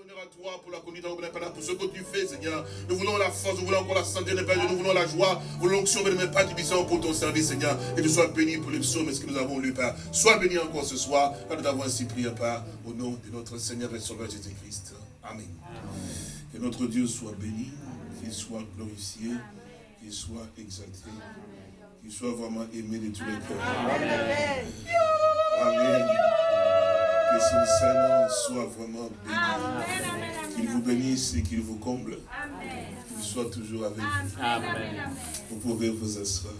honneur à toi pour la conduite, pour ce que tu fais, Seigneur. Nous voulons la force, nous voulons encore la santé, nous voulons la joie, nous voulons l'onction, mais pas puissant pour ton service, Seigneur. Et tu sois béni pour les psaumes, ce que nous avons lu, Père. Sois béni encore ce soir, car nous t'avons ainsi prié, Père, au nom de notre Seigneur et Sauveur Jésus-Christ. Amen. Que notre Dieu soit béni, qu'il soit glorifié, qu'il soit exalté, qu'il soit vraiment aimé de tous les cœurs. Amen. Amen. Que son Seigneur soit vraiment béni. Qu'il vous bénisse et qu'il vous comble. Qu'il soit toujours avec vous. Amen. Vous pouvez vous asseoir.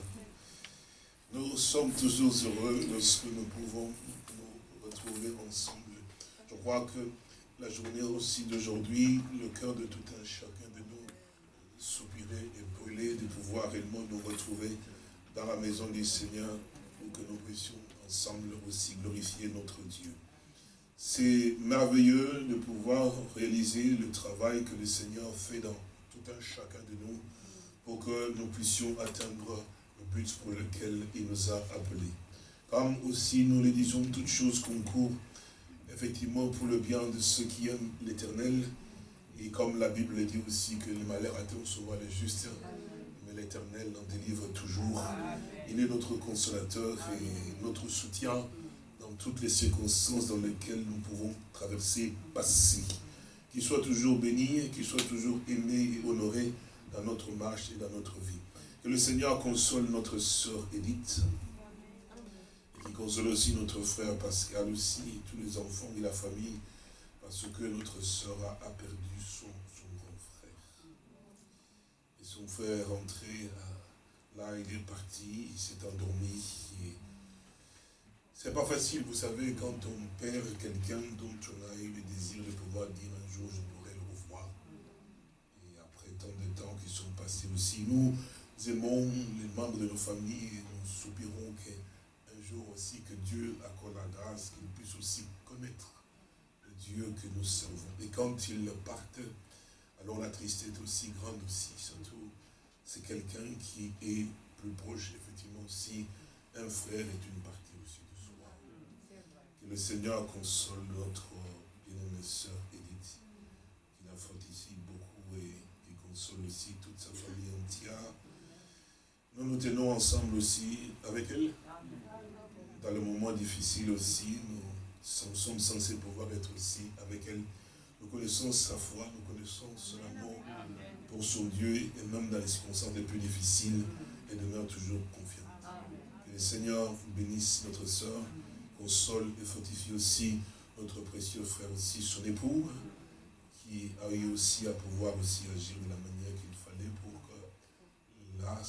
Nous sommes toujours heureux lorsque nous pouvons nous retrouver ensemble. Je crois que la journée aussi d'aujourd'hui, le cœur de tout un chacun de nous soupirait et brûler de pouvoir réellement nous retrouver dans la maison du Seigneur pour que nous puissions ensemble aussi glorifier notre Dieu. C'est merveilleux de pouvoir réaliser le travail que le Seigneur fait dans tout un chacun de nous pour que nous puissions atteindre le but pour lequel il nous a appelés. Comme aussi nous le disons, toutes choses concourent effectivement pour le bien de ceux qui aiment l'éternel. Et comme la Bible dit aussi que le malheur attend souvent les justes, mais l'éternel en délivre toujours. Il est notre consolateur et notre soutien toutes les circonstances dans lesquelles nous pouvons traverser, passer. Qu'il soit toujours béni qu'il soit toujours aimé et honoré dans notre marche et dans notre vie. Que le Seigneur console notre sœur Édith, qui console aussi notre frère Pascal aussi, et tous les enfants et la famille, parce que notre sœur a, perdu son, grand frère. Et son frère est rentré, là il est parti, il s'est endormi. C'est pas facile, vous savez, quand on perd quelqu'un dont on a eu le désir de pouvoir dire un jour je pourrai le revoir. Et après tant de temps qui sont passés aussi, nous aimons les membres de nos familles et nous soupirons que aussi que Dieu accorde la grâce qu'il puisse aussi connaître le Dieu que nous servons. Et quand ils partent, alors la tristesse est aussi grande aussi. Surtout, c'est quelqu'un qui est plus proche, effectivement, si un frère est une partie aussi de soi. Le Seigneur console notre bien-aimée sœur Edith, qui a fait ici beaucoup et qui console aussi toute sa famille entière. Nous nous tenons ensemble aussi avec elle dans le moment difficile aussi, nous sommes censés pouvoir être aussi avec elle. Nous connaissons sa foi, nous connaissons son amour pour son Dieu, et même dans les circonstances les plus difficiles, elle demeure toujours confiante. Que le Seigneur bénisse notre soeur, console et fortifie aussi notre précieux frère aussi, son époux, qui a eu aussi à pouvoir aussi agir de la manière qu'il fallait pour que la,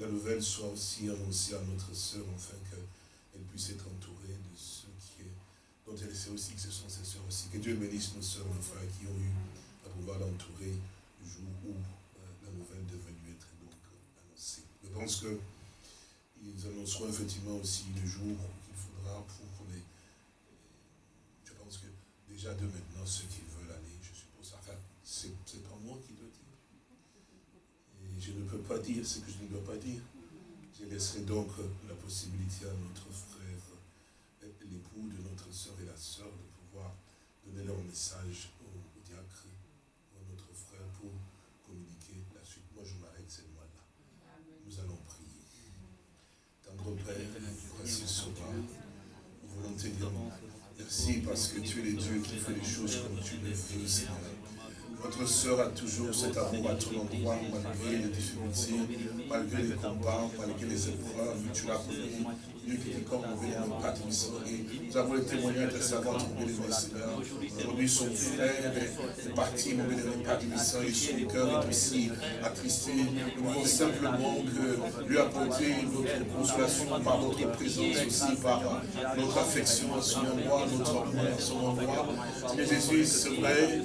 la nouvelle soit aussi annoncée à notre soeur, afin que elle puisse être entourée de ceux qui, dont elle sait aussi que ce sont ses soeurs aussi. Que Dieu bénisse nos soeurs, nos frères qui ont eu à pouvoir l'entourer le jour où euh, la nouvelle devait être donc annoncée. Je pense que ils annonceront effectivement aussi le jour pour les... Je pense que déjà de maintenant, ceux qui veulent aller, je suppose, enfin, c'est pas moi qui dois dire. Et je ne peux pas dire ce que je ne dois pas dire. Je laisserai donc la possibilité à notre frère, l'époux de notre soeur et la soeur, de pouvoir donner leur message au, diacre, à notre frère, pour communiquer la suite. Moi, je m'arrête cette mois-là. Nous allons prier. Tendre Père. Merci parce que tu es le Dieu qui fait les choses comme tu le veux, Seigneur. Votre sœur a toujours cet amour à ton endroit, malgré les difficultés, malgré les combats, malgré les épreuves. Tu l'as connu. Dieu qui est comme mauvais le Père Et nous avons le témoignage de savoir trouver les Seigneur. Aujourd'hui, son frère est parti, mon bénévole Père et son cœur est aussi attristé. Nous voulons simplement que lui apporter notre consolation par notre présence aussi, par notre affection à son endroit, notre amour à son endroit. Seigneur Jésus, c'est vrai,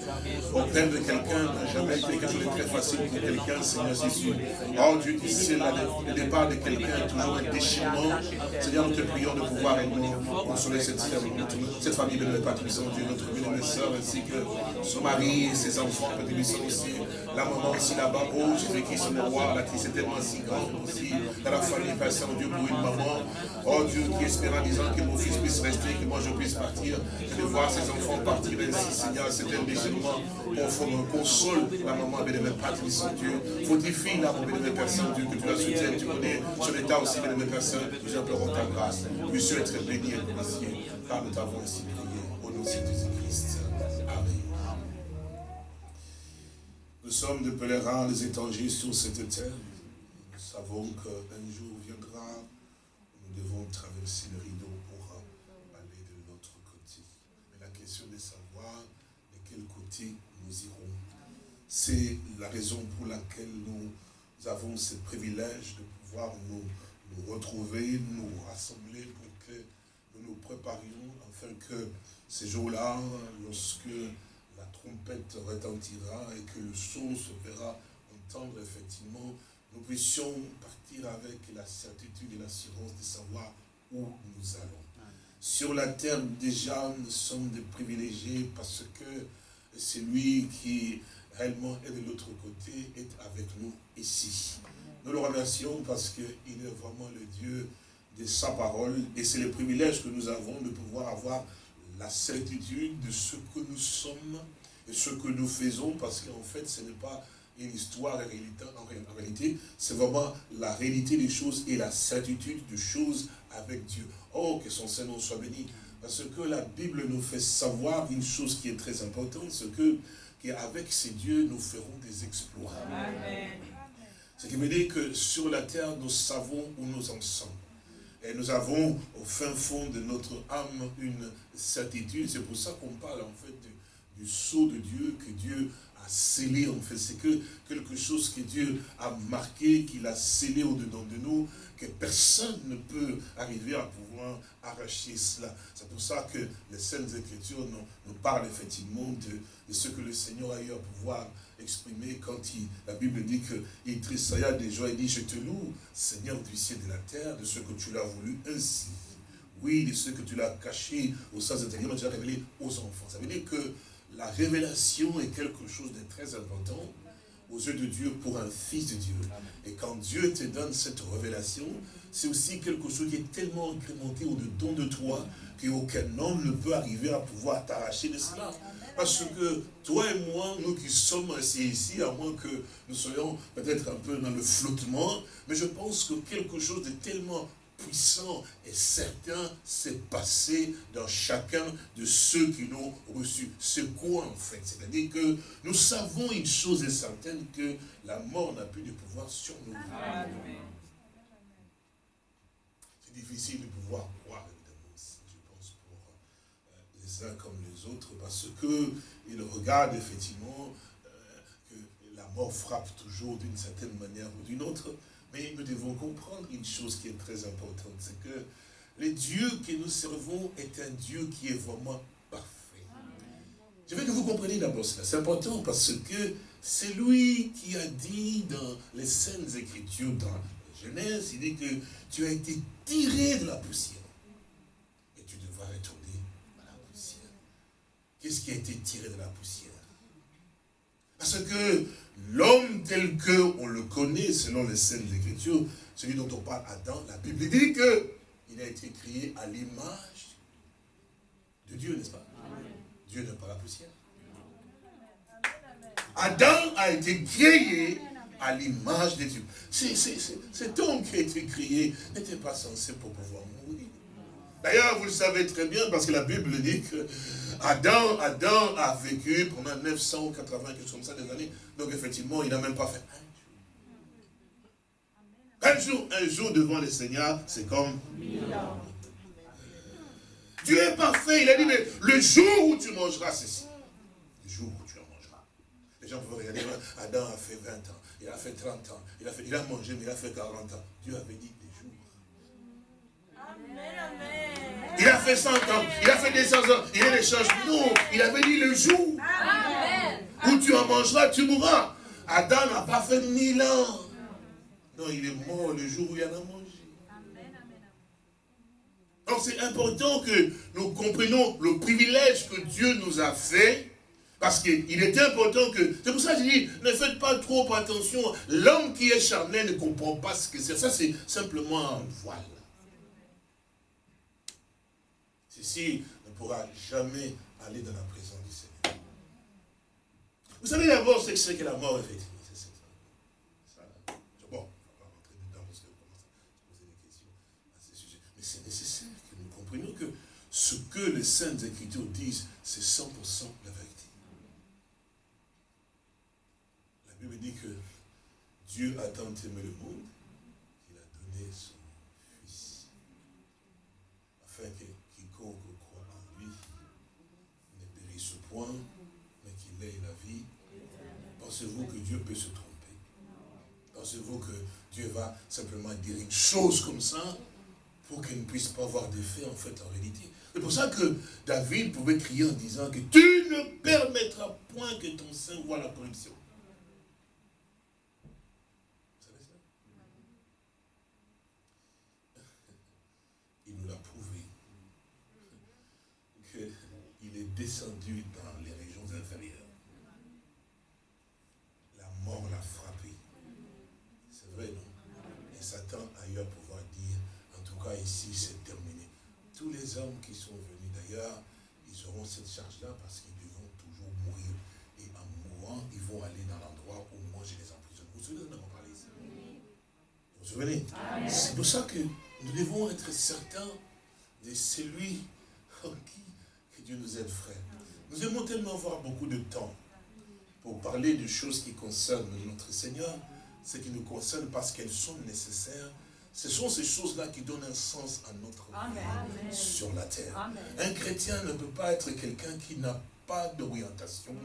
au plein de quelqu'un n'a jamais été quelque chose très facile pour quelqu'un, Seigneur Jésus. Oh Dieu, tu le départ de quelqu'un est toujours un déchirement. Seigneur, nous te prions de pouvoir nous consoler cette, cette famille de notre Père Dieu, notre bien et sœur, ainsi que son mari et ses enfants, Père sont aussi, la maman aussi là-bas, oh Jésus-Christ, le roi, la tristesse est tellement si grande aussi, dans la famille, Père Saint-Dieu, pour une maman, oh Dieu, qui espère en disant que mon fils puisse rester, que moi je puisse partir, de voir ses enfants partir. Ainsi, Seigneur, c'est un déchirement profond, console la maman, bénévole Patrick Saint-Dieu, fortifie la mon bénévole Père Saint-Dieu, que tu la soutiennes, tu connais son état aussi, bénévole Père Saint, nous implorons ta grâce, puisse être béni et remercié, car nous t'avons ainsi prié, au nom de Jésus-Christ. Nous sommes des pèlerins, des étrangers sur cette terre. Nous savons qu'un jour viendra, nous devons traverser le rideau pour aller de l'autre côté. Mais la question de savoir de quel côté nous irons, c'est la raison pour laquelle nous avons ce privilège de pouvoir nous, nous retrouver, nous rassembler pour que nous nous préparions afin que ces jours-là, lorsque trompette retentira et que le son se verra entendre effectivement, nous puissions partir avec la certitude et l'assurance de savoir où nous allons. Sur la terre, déjà, nous sommes des privilégiés parce que celui qui réellement est de l'autre côté est avec nous ici. Nous le remercions parce qu'il est vraiment le Dieu de sa parole et c'est le privilège que nous avons de pouvoir avoir la certitude de ce que nous sommes ce que nous faisons, parce qu'en fait, ce n'est pas une histoire en réalité, c'est vraiment la réalité des choses et la certitude des choses avec Dieu. Oh, que son Seigneur soit béni. Parce que la Bible nous fait savoir une chose qui est très importante, c'est que qu'avec ces dieux, nous ferons des exploits. Ce qui veut dire que sur la terre, nous savons où nous en sommes. Et nous avons au fin fond de notre âme une certitude. C'est pour ça qu'on parle en fait du, du sceau de Dieu, que Dieu a scellé en fait. C'est que quelque chose que Dieu a marqué, qu'il a scellé au-dedans de nous, que personne ne peut arriver à pouvoir arracher cela. C'est pour ça que les Saintes Écritures nous, parlent effectivement de, de, ce que le Seigneur a eu à pouvoir exprimé quand il, la Bible dit qu'il tressailla des joies et dit, je te loue, Seigneur du ciel et de la terre, de ce que tu l'as voulu ainsi. Oui, de ce que tu l'as caché aux saints intérieurs, mais tu l'as révélé aux enfants. Ça veut dire que la révélation est quelque chose de très important aux yeux de Dieu pour un fils de Dieu. Et quand Dieu te donne cette révélation, c'est aussi quelque chose qui est tellement incrémenté au-dedans de toi qu'aucun homme ne peut arriver à pouvoir t'arracher de cela. Parce que toi et moi, nous qui sommes assis ici, à moins que nous soyons peut-être un peu dans le flottement, mais je pense que quelque chose de tellement puissant et certain s'est passé dans chacun de ceux qui l'ont reçu. C'est quoi en fait? C'est-à-dire que nous savons une chose est certaine, que la mort n'a plus de pouvoir sur nous. C'est difficile de pouvoir croire, évidemment, je pense, pour euh, les uns comme les autres, parce qu'ils regardent effectivement euh, que la mort frappe toujours d'une certaine manière ou d'une autre, nous devons comprendre une chose qui est très importante, c'est que le Dieu que nous servons est un Dieu qui est vraiment parfait. Je veux que vous compreniez d'abord cela. C'est important parce que c'est lui qui a dit dans les Saintes Écritures, dans la Genèse, il dit que tu as été tiré de la poussière. Et tu devras retourner à la poussière. Qu'est-ce qui a été tiré de la poussière? Parce que L'homme tel que on le connaît selon les scènes d'écriture, celui dont on parle Adam, la Bible dit qu'il a été créé à l'image de Dieu, n'est-ce pas? Dieu n'est pas la poussière. Adam a été créé à l'image de Dieu. Cet homme qui a été créé n'était pas censé pour pouvoir mourir. D'ailleurs, vous le savez très bien, parce que la Bible dit que Adam, a vécu pendant 980, quelque chose comme ça, des années. Donc effectivement, il n'a même pas fait un jour. Un jour, devant le Seigneur, c'est comme Dieu est parfait. Il a dit, mais le jour où tu mangeras ceci, le jour où tu en mangeras. Les gens peuvent regarder, Adam a fait 20 ans, il a fait 30 ans, il a, fait, il a mangé, mais il a fait 40 ans. Dieu avait dit Il a fait 100 ans, il a fait des 100 ans, il a des changements. Non, il avait dit le jour. Ou tu en mangeras, tu mourras. Adam n'a pas fait mille ans. Non, il est mort le jour où il en a mangé. Donc c'est important que nous comprenions le privilège que Dieu nous a fait, parce qu'il est important que... C'est pour ça que je dis, ne faites pas trop attention. L'homme qui est charnel ne comprend pas ce que c'est. Ça, c'est simplement un voile. Ne pourra jamais aller dans la présence du Seigneur. Vous savez d'abord ce que c'est que la mort, effectivement. que ce que les Saintes Écritures disent, c'est 100% la vérité. La Bible dit que Dieu a tant aimé le monde qu'il a donné son mais qu'il ait la vie. Pensez-vous que Dieu peut se tromper? Pensez-vous que Dieu va simplement dire une chose comme ça pour qu'elle ne puisse pas avoir d'effet en fait en réalité? C'est pour ça que David pouvait crier en disant que tu ne permettras point que ton sein voit la corruption. Vous savez ça? Il nous l'a prouvé qu'il est descendu dans les régions inférieures. La mort l'a frappé. C'est vrai, non Et Satan ailleurs pour ici, c'est terminé. Tous les hommes qui sont venus d'ailleurs, ils auront cette charge-là parce qu'ils devront toujours mourir. Et en mourant, ils vont aller dans l'endroit où moi je les emprisonne. Vous vous souvenez de parler Vous vous souvenez? C'est pour ça que nous devons être certains de celui en qui que Dieu nous aide, frère. Nous aimons tellement avoir beaucoup de temps pour parler de choses qui concernent notre Seigneur, ce qui nous concerne parce qu'elles sont nécessaires ce sont ces choses-là qui donnent un sens à notre vie sur la terre. Un chrétien ne peut pas être quelqu'un qui n'a pas d'orientation,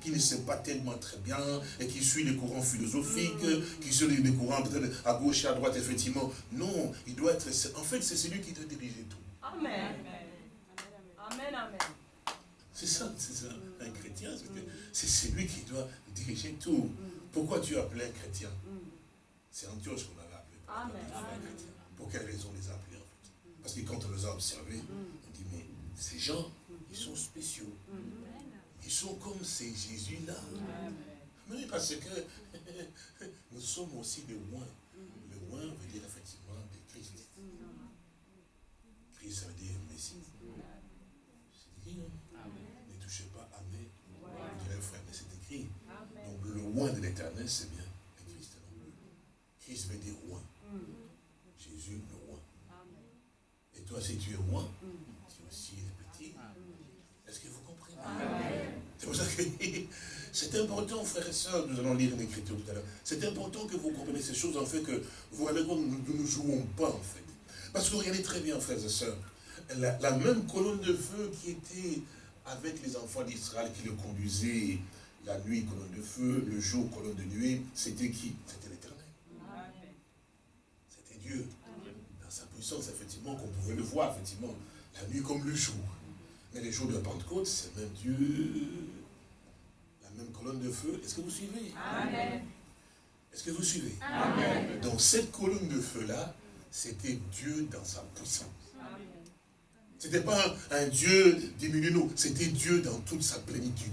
qui ne sait pas tellement très bien, et qui suit les courants philosophiques, mm. qui suit les courants à gauche et à droite, effectivement. Non, il doit être... En fait, c'est celui qui doit diriger tout. Amen. Amen, amen. C'est ça, c'est ça. Un chrétien, c'est celui qui doit diriger tout. Mm. Pourquoi tu appelles un chrétien? Mm. C'est un Dieu qu'on a pour quelle raison les appeler en fait? Parce que quand on les a observés, on dit, mais ces gens, ils sont spéciaux. Ils sont comme ces Jésus-là. Mais parce que nous sommes aussi des oins. Le oin veut dire effectivement des Christ. Christ, ça veut dire Messie. C'est écrit, hein? Ne touchez pas à mes, mais c'est écrit. Donc le oin de l'éternel, c'est bien le Christ. Christ veut dire oin. Jésus le roi. Et toi, si tu es roi, tu aussi petit. Est-ce que vous comprenez? C'est pour ça que c'est important, frères et sœurs, nous allons lire l'écriture tout à l'heure, c'est important que vous compreniez ces choses, en fait, que vous regardez nous ne nous jouons pas, en fait. Parce que regardez très bien, frères et sœurs, la, la même colonne de feu qui était avec les enfants d'Israël, qui le conduisait la nuit, colonne de feu, le jour, colonne de nuit, c'était qui? C'était Dieu, dans sa puissance, effectivement, qu'on pouvait le voir, effectivement, la nuit comme le jour. Mais les jours de Pentecôte, c'est même Dieu, la même colonne de feu. Est-ce que vous suivez? Amen. Est-ce que vous suivez? Amen. Donc cette colonne de feu-là, c'était Dieu dans sa puissance. Ce n'était pas un, Dieu diminué, non. C'était Dieu dans toute sa plénitude.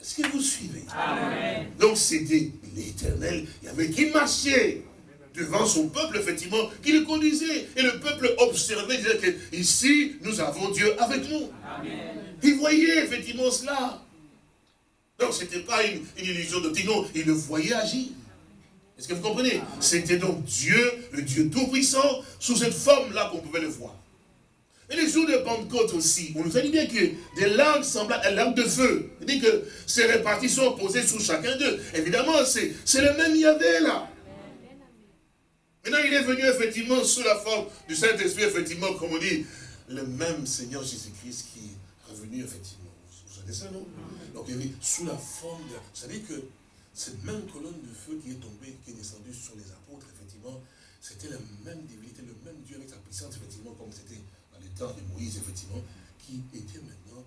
Est-ce que vous suivez? Amen. Donc c'était l'éternel. Il y avait qui marchait? Devant son peuple, effectivement, qui le conduisait. Et le peuple observait, disait que ici, nous avons Dieu avec nous. Il voyait effectivement cela. Donc, ce n'était pas une, illusion de non, il le voyait agir. Est-ce que vous comprenez? C'était donc Dieu, le Dieu Tout-Puissant, sous cette forme-là qu'on pouvait le voir. Et les jours de Pentecôte aussi, on nous a dit bien que des langues semblables à langues de feu. Dit que ces répartitions posées sous chacun d'eux. Évidemment, c'est le même Yahvé là. Maintenant, il est venu effectivement sous la forme du Saint-Esprit, effectivement, comme on dit, le même Seigneur Jésus-Christ qui est revenu, effectivement. Vous savez ça, non? Donc, il est sous la forme de... Vous savez que cette même colonne de feu qui est tombée, qui est descendue sur les apôtres, effectivement, c'était la même divinité, le même Dieu avec sa puissance, effectivement, comme c'était dans les temps de Moïse, effectivement, qui était maintenant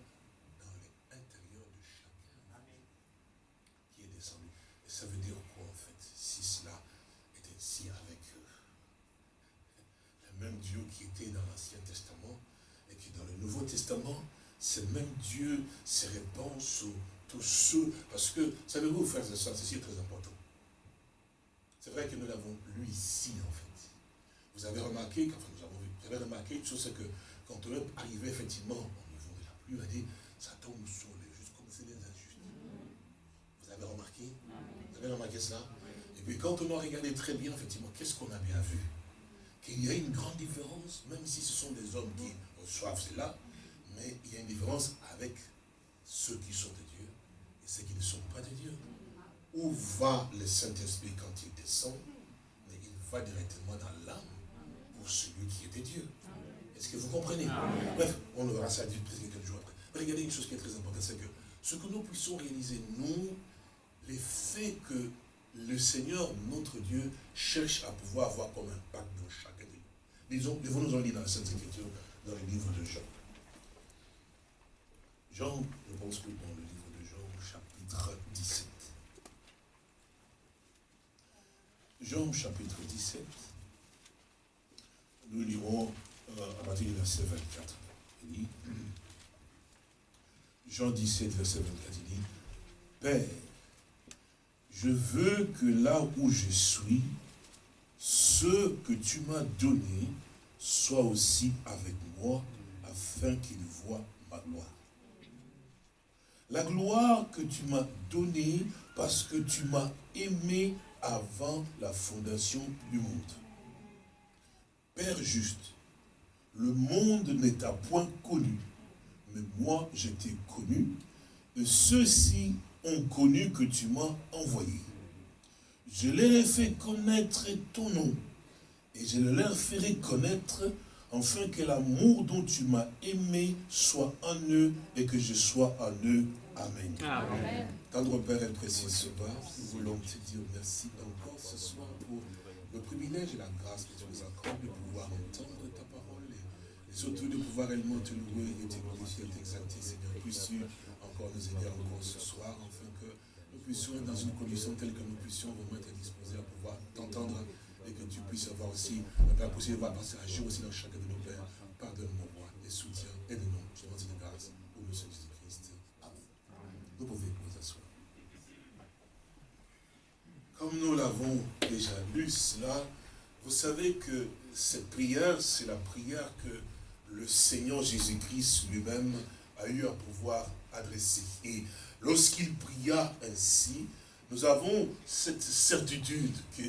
dans l'intérieur de chacun qui était dans l'Ancien Testament et qui dans le Nouveau Testament, c'est même Dieu se répand sur tous ceux, parce que, savez-vous, frères et sœurs, ceci est très important. C'est vrai que nous l'avons lu ici, en fait. Vous avez remarqué, enfin nous avons vu, vous avez remarqué une chose, c'est que quand on est arrivé effectivement au niveau de la pluie, on a dit, ça tombe sur les justes comme c'est les injustes. Vous avez remarqué? Vous avez remarqué ça? Et puis quand on a regardé très bien, effectivement, qu'est-ce qu'on a bien vu? Qu'il y a une grande différence, même si ce sont des hommes qui reçoivent cela, mais il y a une différence avec ceux qui sont de Dieu et ceux qui ne sont pas de Dieu. Où va le Saint-Esprit quand il descend Mais il va directement dans l'âme celui qui était Dieu. Est-ce que vous comprenez? Bref, on verra ça quelques jours après. regardez une chose qui est très importante, c'est que ce que nous puissions réaliser, nous, les faits que le Seigneur, notre Dieu, cherche à pouvoir avoir comme impact dans chacun nous. En lire dans la Sainte Écriture, dans le livre de Jean. Jean, je pense que dans le livre de Jean, chapitre 17. Jean, chapitre 17 nous lirons euh, à partir du verset 24. Il dit, Jean 17, verset 24, il dit, Père, je veux que là où je suis, ce que tu m'as donné soit aussi avec moi, afin qu'il voient ma gloire. La gloire que tu m'as donnée parce que tu m'as aimé avant la fondation du monde. Père juste, le monde n'est à point connu, mais moi je connu, et ceux-ci ont connu que tu m'as envoyé. Je leur ai fait connaître ton nom, et je leur ferai connaître, afin que l'amour dont tu m'as aimé soit en eux, et que je sois en eux. Amen. Amen. Tendre Père et précieux Sauveur, nous voulons te dire merci encore ce soir pour le privilège et la grâce que tu nous accordes de pouvoir entendre ta parole et, surtout de pouvoir réellement te louer et te glorifier et t'exalter, Seigneur. Puisses-tu encore nous aider encore ce soir, puissions être dans une condition telle que nous puissions vraiment être disposés à pouvoir t'entendre et que tu puisses avoir aussi, la possibilité de passer agir aussi dans chacun de nos pères. Pardonne mon roi et soutiens, aide-nous. Je demande une grâce au nom de Jésus-Christ. Amen. Vous pouvez Comme nous l'avons déjà lu cela, vous savez que cette prière, c'est la prière que le Seigneur Jésus-Christ lui-même a eu à pouvoir adresser. Et lorsqu'il pria ainsi, nous avons cette certitude que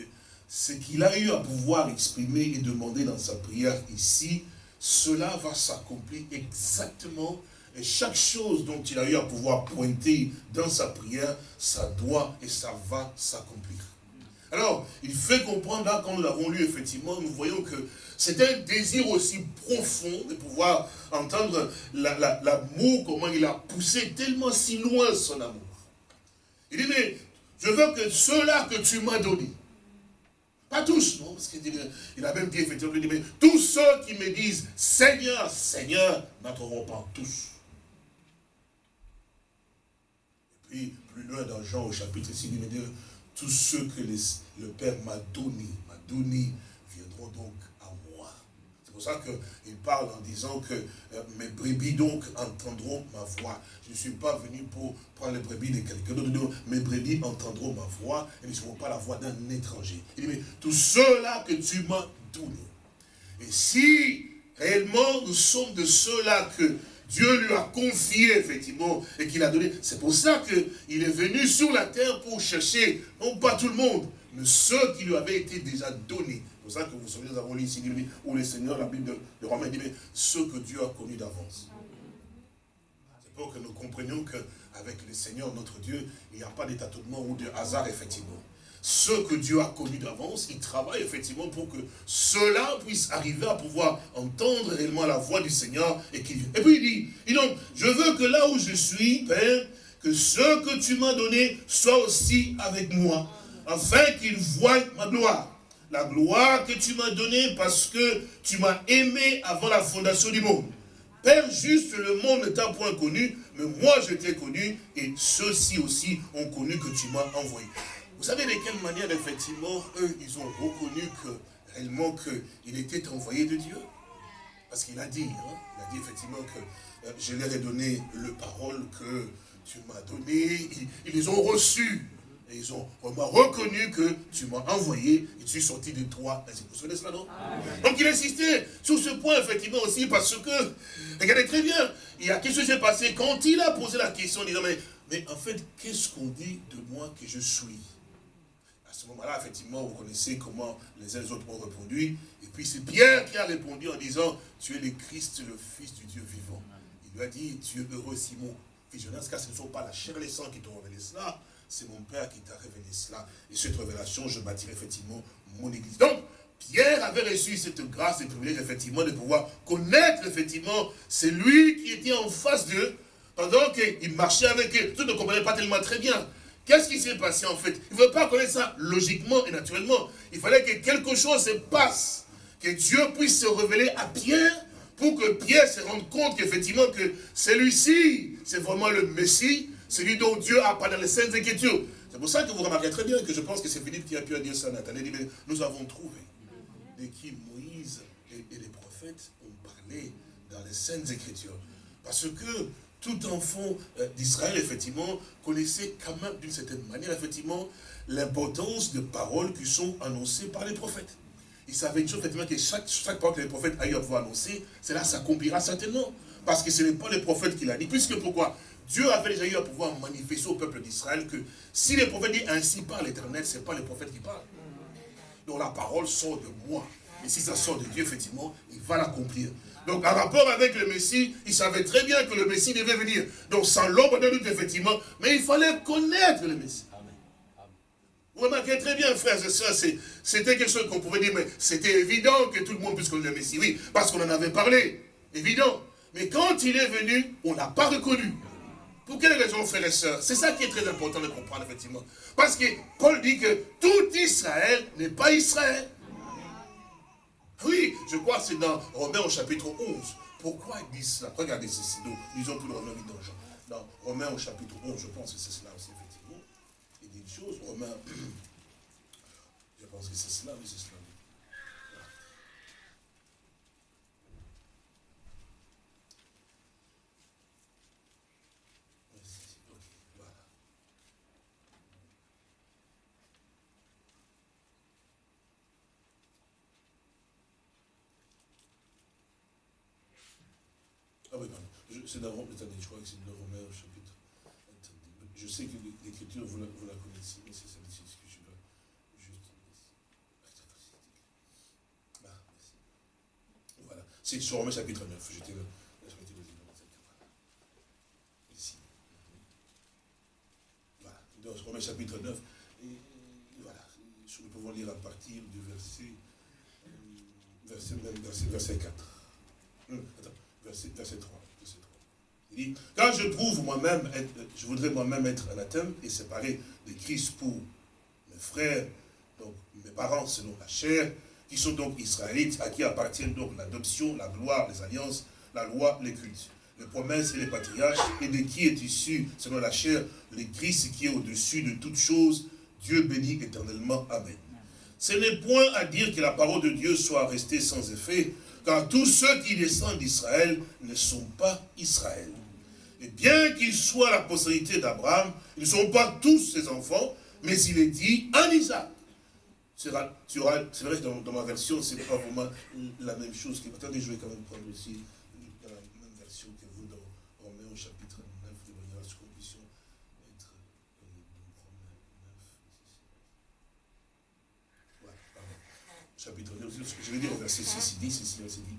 ce qu'il a eu à pouvoir exprimer et demander dans sa prière ici, cela va s'accomplir exactement et chaque chose dont il a eu à pouvoir pointer dans sa prière, ça doit et ça va s'accomplir. Alors, il fait comprendre là, quand nous l'avons lu, effectivement, nous voyons que c'est un désir aussi profond de pouvoir entendre l'amour, comment il a poussé tellement si loin son amour. Il dit, mais je veux que ceux-là que tu m'as donné, pas tous, non, parce qu'il a même dit, effectivement, il dit, mais tous ceux qui me disent, Seigneur, Seigneur, n'entreront pas tous. Et puis, plus loin dans Jean au chapitre 6, il dit, tous ceux que le Père m'a donné, m'a donné, viendront donc à moi. C'est pour ça qu'il parle en disant que euh, mes brebis donc entendront ma voix. Je ne suis pas venu pour prendre les brebis de quelqu'un d'autre. Mes brebis entendront ma voix et ne seront pas la voix d'un étranger. Il dit, mais tous ceux-là que tu m'as donné. Et si réellement nous sommes de ceux-là que Dieu lui a confié, effectivement, et qu'il a donné. C'est pour ça qu'il est venu sur la terre pour chercher, non pas tout le monde, mais ceux qui lui avaient été déjà donnés. C'est pour ça que vous savez, nous avons lu ici, où le Seigneur, la Bible de, de Romains dit, mais ceux que Dieu a connus d'avance. C'est pour que nous comprenions qu'avec le Seigneur, notre Dieu, il n'y a pas d'étatement ou de hasard, effectivement ceux que Dieu a connus d'avance, il travaille effectivement pour que ceux-là puissent arriver à pouvoir entendre réellement la voix du Seigneur et qu'il Et puis il dit, il donc, je veux que là où je suis, Père, que ce que tu m'as donné soit aussi avec moi, afin qu'ils voient ma gloire. La gloire que tu m'as donnée parce que tu m'as aimé avant la fondation du monde. Père, juste le monde ne t'a point connu, mais moi je t'ai connu, et ceux-ci aussi ont connu que tu m'as envoyé. Vous savez de quelle manière, effectivement, eux, ils ont reconnu que, réellement, qu'il était envoyé de Dieu? Parce qu'il a dit, hein, il a dit effectivement que euh, je leur ai donné le parole que tu m'as donné. Ils, les ont reçus. Et ils ont vraiment reconnu que tu m'as envoyé et tu suis sorti de toi. Vous savez cela, non? Donc il insistait sur ce point, effectivement, aussi, parce que, regardez très bien, il y a quelque chose qui s'est passé quand il a posé la question, en disant, mais, mais en fait, qu'est-ce qu'on dit de moi que je suis? Ce moment-là, effectivement, vous connaissez comment les uns les autres ont répondu. Et puis c'est Pierre qui a répondu en disant, tu es le Christ, le Fils du Dieu vivant. Il lui a dit, tu es heureux Simon. Visionnaire, car ce ne sont pas la chair et les sangs qui t'ont révélé cela, c'est mon Père qui t'a révélé cela. Et cette révélation, je bâtirai effectivement mon Église. Donc, Pierre avait reçu cette grâce et privilège, effectivement, de pouvoir connaître, effectivement, c'est lui qui était en face d'eux, pendant qu'il marchait avec eux. Tout ne comprenait pas tellement très bien. Qu'est-ce qui s'est passé, en fait? Il ne veut pas connaître ça logiquement et naturellement. Il fallait que quelque chose se passe, que Dieu puisse se révéler à Pierre, pour que Pierre se rende compte qu'effectivement, que celui-ci, c'est vraiment le Messie, celui dont Dieu a parlé dans les Saintes Écritures. C'est pour ça que vous remarquez très bien que je pense que c'est Philippe qui a pu dire ça à Nathalie. Il dit, mais nous avons trouvé de qui Moïse et, les prophètes ont parlé dans les Saintes Écritures. Parce que tout enfant euh, d'Israël, effectivement, connaissait quand même, d'une certaine manière, effectivement, l'importance des paroles qui sont annoncées par les prophètes. Il savait une chose, effectivement, que chaque, chaque parole que les prophètes à pouvoir annoncer, cela s'accomplira certainement. Parce que ce n'est pas les prophètes qui l'a dit. Puisque pourquoi? Dieu avait déjà eu à pouvoir manifester au peuple d'Israël que si les prophètes disent ainsi par l'Éternel, ce n'est pas les prophètes qui parlent. Donc la parole sort de moi. Et si ça sort de Dieu, effectivement, il va l'accomplir. Donc, en rapport avec le Messie, il savait très bien que le Messie devait venir. Donc, sans l'ombre de doute, effectivement, mais il fallait connaître le Messie. Vous remarquez très bien, frères et sœurs, c'était quelque chose qu'on pouvait dire, mais c'était évident que tout le monde puisse connaître le Messie. Oui, parce qu'on en avait parlé. Évident. Mais quand il est venu, on n'a pas reconnu. Pour quelle raison, frères et sœurs? C'est ça qui est très important de comprendre, effectivement. Parce que Paul dit que tout Israël n'est pas Israël. Oui, je crois que c'est dans Romains au chapitre 11. Pourquoi il dit cela? Regardez ceci, nous lisons tout le Romain dans Jean. Dans Romains au chapitre 11, je pense que c'est cela aussi, effectivement. Il dit une chose, Romains, je pense que c'est cela, oui, c'est cela. Ah oui, pardon. C'est dans attendez, je crois que c'est dans Romain au chapitre. Je sais que l'écriture, vous, vous, la connaissez, mais c'est celle-ci que je dois juste. Ah, merci. Voilà. C'est sur Romain chapitre 9. J'étais là. Ici. Voilà. Dans Romain chapitre 9. Et voilà. Nous pouvons lire à partir du verset. Euh, verset, verset, verset 4. Verset, 3. Il dit, quand je trouve moi-même, je voudrais moi-même être anathème et séparé de Christ pour mes frères, donc mes parents selon la chair, qui sont donc israélites, à qui appartiennent donc l'adoption, la gloire, les alliances, la loi, les cultes, les promesses et les patriarches, et de qui est issu, selon la chair, le Christ qui est au-dessus de toutes choses, Dieu béni éternellement. Amen. Ce n'est point à dire que la parole de Dieu soit restée sans effet, car tous ceux qui descendent d'Israël ne sont pas Israël. Et bien qu'ils soient la postérité d'Abraham, ils ne sont pas tous ses enfants, mais il est dit en Isaac. C'est vrai, dans, dans ma version, ce n'est pas vraiment la même chose. Attendez, je vais quand même prendre aussi la même version que vous dans Romains au chapitre 9, de manière à ce qu'on puisse être euh, Romains 9. Voilà, pardon. Chapitre 9, je vais dire au verset 6, il dit, c'est verset 10,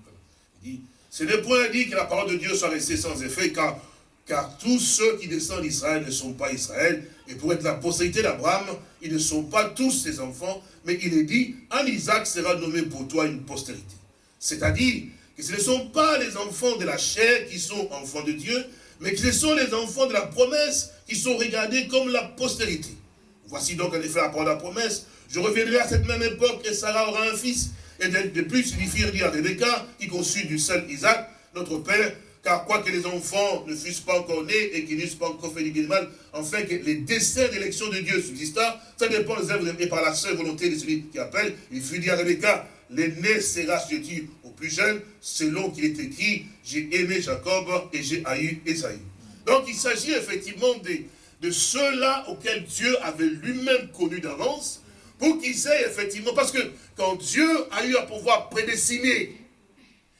il dit, ce n'est point dit que la parole de Dieu soit restée sans effet, car, car tous ceux qui descendent d'Israël ne sont pas Israël, et pour être la postérité d'Abraham, ils ne sont pas tous ses enfants, mais il est dit, en Isaac sera nommé pour toi une postérité. C'est-à-dire que ce ne sont pas les enfants de la chair qui sont enfants de Dieu, mais que ce sont les enfants de la promesse qui sont regardés comme la postérité. Voici donc en effet la parole de la promesse. Je reviendrai à cette même époque et Sarah aura un fils. Et de, plus, il fit dire à Rebecca, qui conçut du seul Isaac, notre père, car quoique les enfants ne fussent pas encore nés et qu'ils n'eussent pas encore fait du mal, enfin que les desseins d'élection de Dieu subsista, ça dépend des œuvres et par la seule volonté de celui qui appelle. Il fut dit à Rebecca, l'aîné sera tu au plus jeune, selon qu'il est écrit, j'ai aimé Jacob et j'ai haï Esaïe. Donc il s'agit effectivement de ceux-là auxquels Dieu avait lui-même connu d'avance, pour qu'ils aient effectivement, parce que quand Dieu a eu à pouvoir prédestiner,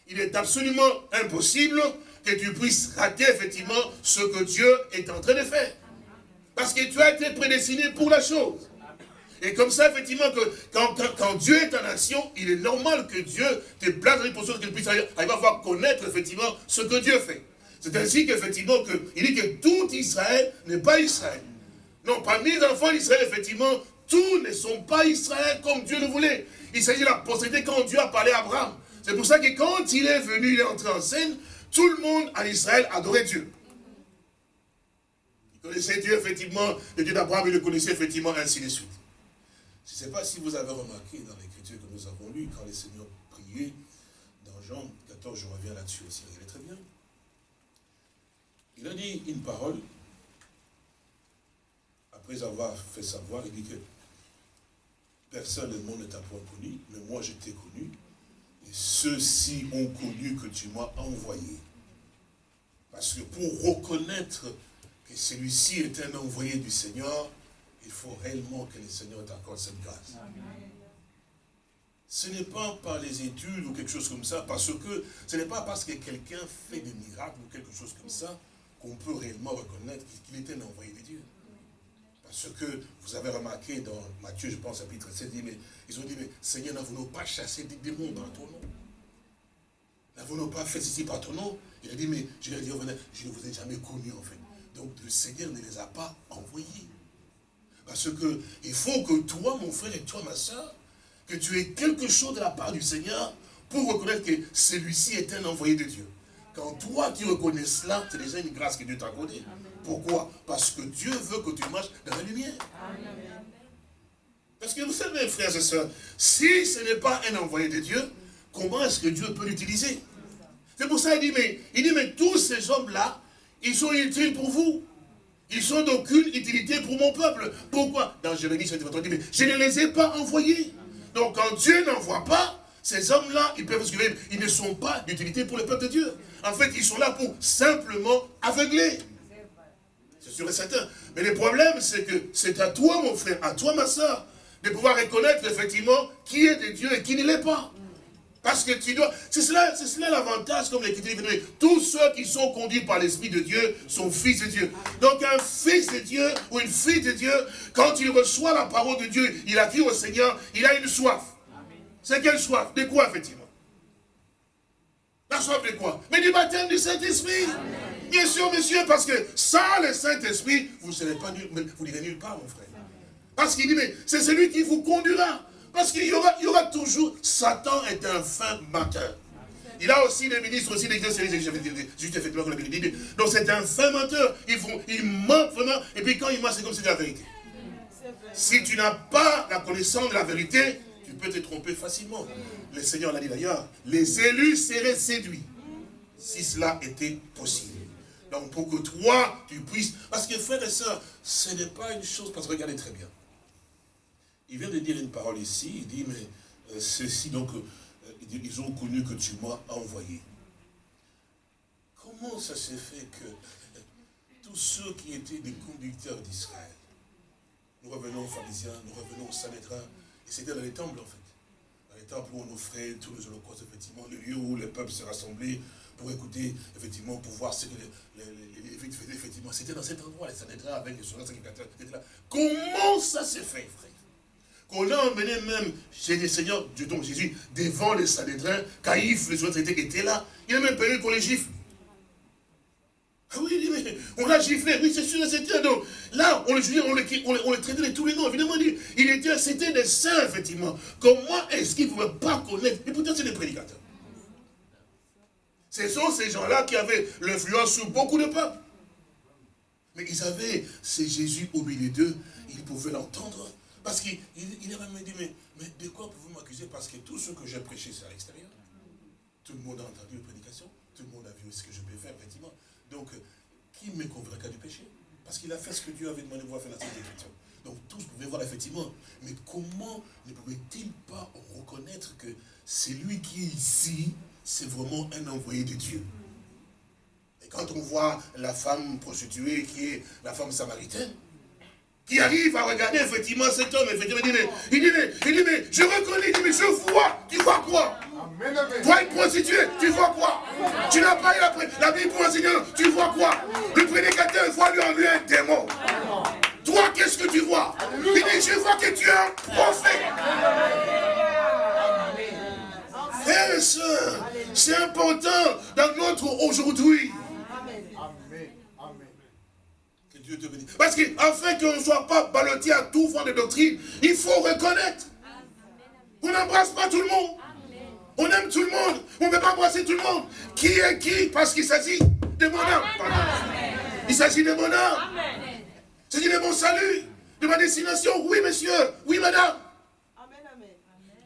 il est absolument impossible que tu puisses rater effectivement ce que Dieu est en train de faire. Parce que tu as été prédestiné pour la chose. Et comme ça, effectivement, que quand, Dieu est en action, il est normal que Dieu te place dans une position qu'il puisse arriver à connaître effectivement ce que Dieu fait. C'est ainsi qu'effectivement, il dit que tout Israël n'est pas Israël. Non, parmi les enfants d'Israël, effectivement, tous ne sont pas Israël comme Dieu le voulait. Il s'agit de la postérité quand Dieu a parlé à Abraham. C'est pour ça que quand il est venu, il est entré en scène, tout le monde en Israël adorait Dieu. Il connaissait Dieu, effectivement, le Dieu d'Abraham, il le connaissait effectivement, ainsi de suite. Je ne sais pas si vous avez remarqué dans l'écriture que nous avons lue, quand les Seigneurs priaient, dans Jean 14, je reviens là-dessus aussi, regardez très bien. Il a dit une parole, après avoir fait savoir, il dit que personne ne monde ne t'a point connu, mais moi je t'ai connu, et ceux-ci ont connu que tu m'as envoyé. Parce que pour reconnaître que celui-ci est un envoyé du Seigneur, il faut réellement que le Seigneur t'accorde cette grâce. Ce n'est pas par les études ou quelque chose comme ça, parce que ce n'est pas parce que quelqu'un fait des miracles ou quelque chose comme ça qu'on peut réellement reconnaître qu'il est un envoyé de Dieu. Parce que vous avez remarqué dans Matthieu, je pense, chapitre 7, mais, ils ont dit, mais Seigneur, n'avons-nous pas chassé des démons dans ton nom N'avons-nous pas fait ceci par ton nom Il a dit, mais je ai dit, je ne vous ai jamais connu en fait. Donc le Seigneur ne les a pas envoyés. Parce que il faut que toi, mon frère, et toi, ma soeur, que tu aies quelque chose de la part du Seigneur pour reconnaître que celui-ci est un envoyé de Dieu. Quand toi, tu reconnais cela, c'est déjà une grâce que Dieu t'a accordée. Pourquoi? Parce que Dieu veut que tu marches dans la lumière. Parce que vous savez, frères et sœurs, si ce n'est pas un envoyé de Dieu, comment est-ce que Dieu peut l'utiliser? C'est pour ça qu'il dit, mais, il dit, mais tous ces hommes-là, ils sont utiles pour vous. Ils sont d'aucune utilité pour mon peuple. Pourquoi? Dans Jérémie, il dit, mais je ne les ai pas envoyés. Donc quand Dieu n'envoie pas, ces hommes-là, ils peuvent ils ne sont pas d'utilité pour le peuple de Dieu. En fait, ils sont là pour simplement aveugler. C'est sûr certain. Mais le problème, c'est que c'est à toi, mon frère, à toi, ma soeur, de pouvoir reconnaître effectivement qui est de Dieu et qui ne l'est pas. Parce que tu dois... C'est cela, cela l'avantage, comme l'Écriture dit. Tous ceux qui sont conduits par l'Esprit de Dieu sont fils de Dieu. Donc un fils de Dieu ou une fille de Dieu, quand il reçoit la parole de Dieu, il a dit au Seigneur, il a une soif. C'est quelle soif? De quoi, effectivement? La soif de quoi? Mais du baptême du Saint-Esprit. Bien sûr, monsieur, parce que sans le Saint-Esprit, vous ne serez pas nul, vous n'irez nulle part, mon frère. Parce qu'il dit, mais c'est celui qui vous conduira. Parce qu'il y aura, il y aura toujours, Satan est un fin menteur. Il a aussi des ministres, aussi des juste dit. Donc c'est un fin menteur. Il, il ment vraiment, et puis quand il ment, c'est comme si c'était la vérité. Si tu n'as pas la connaissance de la vérité, tu peux te tromper facilement. Le Seigneur l'a dit d'ailleurs, les élus seraient séduits, si cela était possible. Donc pour que toi, tu puisses... Parce que frères et sœurs, ce n'est pas une chose, parce que regardez très bien. Il vient de dire une parole ici, il dit, mais euh, ceci, donc, euh, ils ont connu que tu m'as envoyé. Comment ça s'est fait que euh, tous ceux qui étaient des conducteurs d'Israël, nous revenons aux pharisiens, nous revenons au Sanhédrin, et c'était dans les temples en fait. Dans les temples où on offrait tous les holocaustes, effectivement, le lieu où les peuples se rassemblaient pour écouter, effectivement, pour voir ce que les, effectivement. C'était dans cet endroit, les Sanhédrins avec les sacrificateurs là. Comment ça s'est fait, frère? Qu'on a emmené même chez les seigneurs, donc Jésus, devant les Sanhédrins, Caïphe, les autres étaient là. Il a même payé pour les gifles. Ah oui, mais on l'a giflé, oui, c'est sûr, c'était donc. Là, on le jugeait, on le, on, traitait de tous les noms, évidemment, il était, c'était des saints, effectivement. Comment est-ce qu'ils ne pouvaient pas connaître? Et pourtant, c'est des prédicateurs. Ce sont ces gens-là qui avaient l'influence sur beaucoup de peuples. Mais ils avaient, c'est Jésus au milieu d'eux, ils pouvaient l'entendre. Parce qu'il il, a même dit, mais, mais de quoi pouvez-vous m'accuser? Parce que tout ce que j'ai prêché, c'est à l'extérieur. Tout le monde a entendu la prédication, tout le monde a vu ce que je peux faire, effectivement. Donc, qui me convainca du péché? Parce qu'il a fait ce que Dieu avait demandé de voir faire la Sainte Écriture. Donc tous pouvaient voir effectivement. Mais comment ne pouvait-il pas reconnaître que c'est lui qui est ici c'est vraiment un envoyé de Dieu. Et quand on voit la femme prostituée qui est la femme samaritaine, qui arrive à regarder effectivement cet homme, effectivement, il dit, mais, il dit, mais, il dit, mais je reconnais, il dit, mais je vois, tu vois quoi? Toi, une prostituée, tu vois quoi? Tu n'as pas eu la, la Bible pour tu vois quoi? Le prédicateur voit lui en lui un démon. Toi, qu'est-ce que tu vois? Il dit, je vois que tu es un prophète. Frères et sœurs, c'est important dans notre aujourd'hui. Parce qu'afin qu'on ne soit pas ballotté à tout vent de doctrine, il faut reconnaître. On n'embrasse pas tout le monde. On aime tout le monde. On ne peut pas embrasser tout le monde. Qui est qui? Parce qu'il s'agit de mon âme. Il s'agit de mon âme. Il s'agit de mon salut, de ma destination. Oui, monsieur. Oui, madame.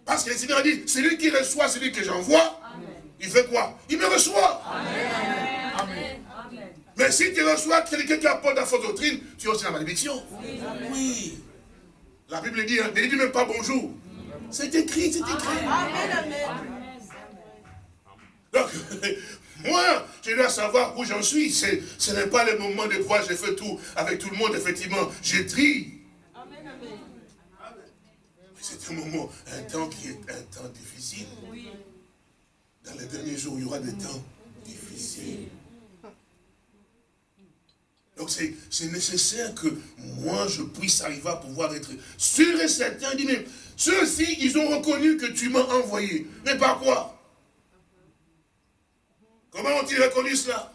Parce que le Seigneur a dit, celui qui reçoit celui que j'envoie, il fait quoi? Il me reçoit. Amen. Mais si tu reçois quelqu'un qui apporte la fausse doctrine, tu as aussi la malédiction. Oui. La Bible dit, hein, ne dit même pas bonjour. C'est écrit, c'est écrit. Donc, moi, je dois savoir où j'en suis. Ce n'est pas le moment de voir, j'ai fait tout avec tout le monde, effectivement. J'ai tri. C'est un moment, un temps qui est un temps difficile. Dans les derniers jours, il y aura des temps difficiles. Donc c'est nécessaire que moi je puisse arriver à pouvoir être sûr et certain. Dit, mais ceux-ci, ils ont reconnu que tu m'as envoyé. Mais par quoi? Comment ont-ils reconnu cela?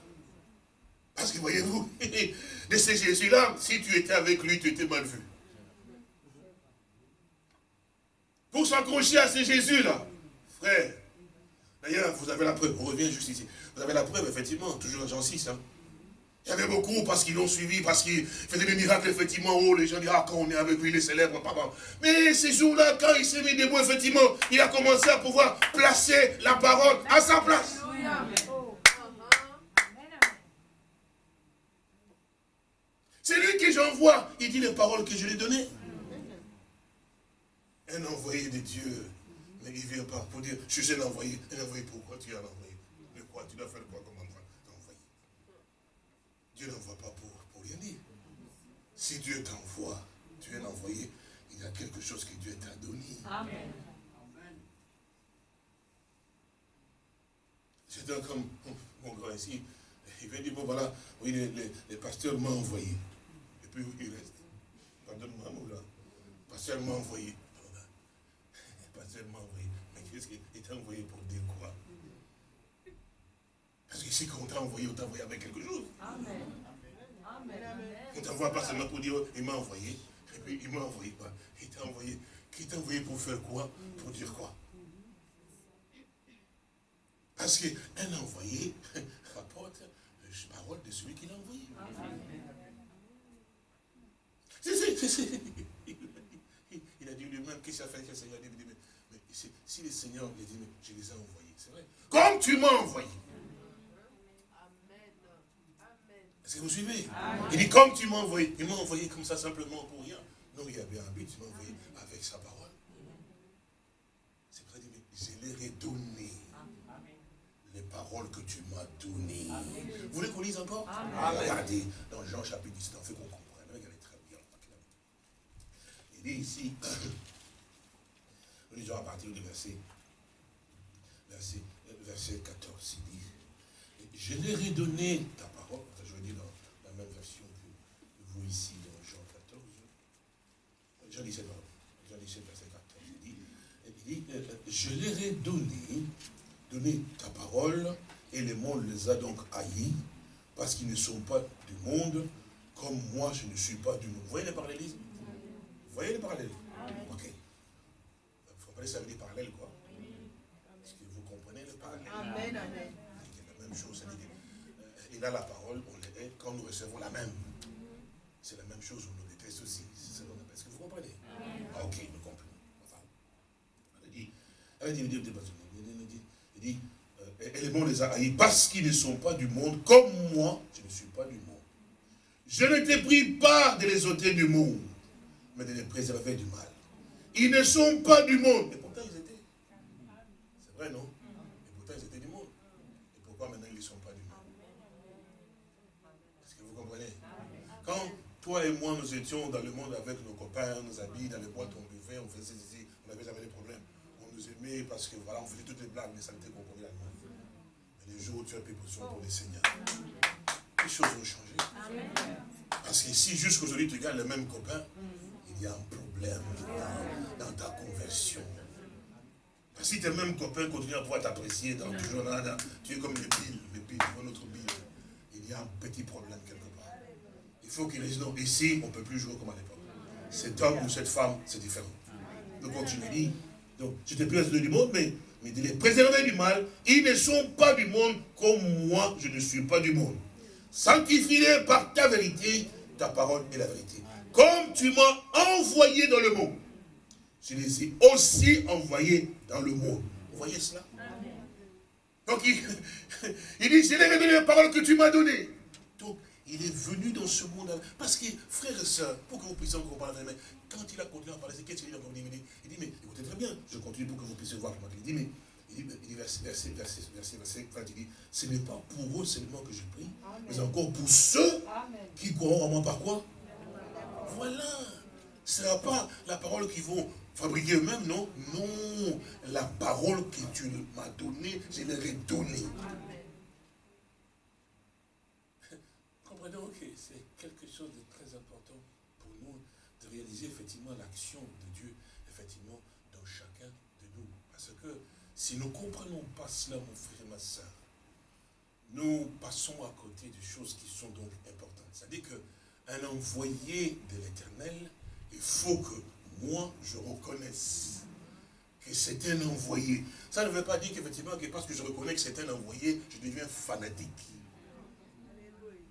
Parce que voyez-vous, de ces Jésus-là, si tu étais avec lui, tu étais mal vu. Pour s'accrocher à ces Jésus-là, frère, d'ailleurs, vous avez la preuve, on revient juste ici, vous avez la preuve, effectivement, toujours dans Jean 6, hein, il y avait beaucoup parce qu'ils l'ont suivi, parce qu'il faisait des miracles, effectivement. Oh, les gens disent, ah, quand on est avec lui, il est célèbre, papa. Mais ces jours-là, quand il s'est mis debout, effectivement, il a commencé à pouvoir placer la parole à sa place. C'est lui que j'envoie. Il dit les paroles que je lui ai données. Un envoyé de Dieu. Mais il ne vient pas pour dire, je suis un envoyé. Un envoyé, pourquoi tu as envoyé De quoi? Tu dois faire quoi? Comme Dieu n'envoie pas pour, pour rien dire. Si Dieu t'envoie, tu es envoyé, il y a quelque chose que Dieu t'a donné. Amen. C'est comme mon grand ici, il vient dire, bon voilà, oui, les, pasteurs m'ont envoyé. Et puis il reste. Pardonne-moi, là. Le pasteur m'a envoyé. Le pasteur m'a envoyé. Mais qu'est-ce qu'il t'a envoyé pour dire quoi? Parce que si on t'a envoyé, on t'a envoyé avec quelque chose. Amen. On t'envoie pas seulement pour dire, il m'a envoyé, et puis il m'a envoyé pas. Il t'a envoyé. Qui t'a envoyé pour faire quoi? Pour dire quoi? Parce qu'un envoyé rapporte la parole de celui qui l'a envoyé. Il a dit lui-même, qu'est-ce qu'il a fait que le Seigneur dit, si le Seigneur lui dit, mais je les ai envoyés, c'est vrai. Comme tu m'as envoyé. Est-ce que vous suivez? Il dit, comme tu m'as envoyé, il m'a envoyé comme ça simplement pour rien. Non, il y avait un but, il m'a envoyé avec sa parole. C'est pour ça qu'il dit, je leur ai donné les paroles que tu m'as données. Vous voulez qu'on lise encore Regardez, dans Jean chapitre 10, en fait qu'on comprenne. Regardez très bien. Il dit ici, lisons à partir du verset, verset, verset 14, il dit, je leur ai donné ta ici dans Jean 14. Jean 17, Jean 17, verset 14. Il dit, il dit euh, je leur ai donné, donné ta parole, et le monde les a donc haïs, parce qu'ils ne sont pas du monde, comme moi je ne suis pas du monde. Vous voyez les parallélismes Vous voyez les parallèles Ok. Vous comprenez, ça veut dire parallèle quoi Est-ce que vous comprenez le parallèle? Amen, amen. C'est la même chose. Il a la parole, on est quand nous recevons la même c'est la même chose, on nous déteste aussi. C'est ce qu'on appelle. Est-ce que vous comprenez? Ah, ok, nous comprenons. Enfin, elle dit, elle dit, dit, dit, dit et les mondes les a haïs parce qu'ils ne sont pas du monde, comme moi, je ne suis pas du monde. Je ne te prie pas de les ôter du monde, mais de les préserver du mal. Ils ne sont pas du monde. Et pourtant, ils étaient. C'est vrai, non? Et pourtant, ils étaient du monde. ils ne sont pas du monde? Est-ce que vous comprenez? Quand toi et moi, nous étions dans le monde avec nos copains, nos amis, dans les boîtes, on buvait, on faisait ceci, on n'avait jamais de problème. On nous aimait parce que voilà, on faisait toutes les blagues, les saletés qu'on connaît dans le Mais le jour où tu as pris position pour le Seigneur, les choses ont changé. Parce que si jusqu'aujourd'hui tu gardes le même copain, il y a un problème dans, ta conversion. Si tes mêmes copains continuent à pouvoir t'apprécier dans toujours là, tu es comme le pile, le pile, notre pile. Il y a un petit problème quelque part. Il faut qu'il non, ici, on ne peut plus jouer comme à l'époque. Cet homme ou cette femme, c'est différent. Donc continue, donc tu te places du monde, mais, mais de les préserver du mal, ils ne sont pas du monde comme moi, je ne suis pas du monde. Sanctifie-les par ta vérité, ta parole est la vérité. Comme tu m'as envoyé dans le monde, je les ai aussi envoyés dans le monde. Vous voyez cela? Donc il, il dit, j'ai révélé la parole que tu m'as donnée. Donc il est venu dans ce monde. Parce que, frères et sœurs, pour que vous puissiez comprendre, mais quand il a continué à parler, qu'est-ce qu'il a dit Il dit, il dit, mais écoutez très bien, je continue pour que vous puissiez voir comment il dit, mais il dit, verset, verset, verset, verset, verset, il dit, ce n'est pas pour eux seulement que je prie, mais encore pour ceux qui croiront en moi par quoi? Voilà. Ce n'est pas la parole qu'ils vont fabriquer eux-mêmes, non Non, la parole que tu m'as donnée, je leur ai donnée. Comprenons que c'est quelque chose de très important pour nous de réaliser effectivement l'action de Dieu, effectivement, dans chacun de nous. Parce que si nous ne comprenons pas cela, mon frère et ma soeur, nous passons à côté de choses qui sont donc importantes. C'est-à-dire qu'un envoyé de l'éternel, il faut que moi, je reconnaisse que c'est un envoyé. Ça ne veut pas dire qu'effectivement, que parce que je reconnais que c'est un envoyé, je deviens fanatique.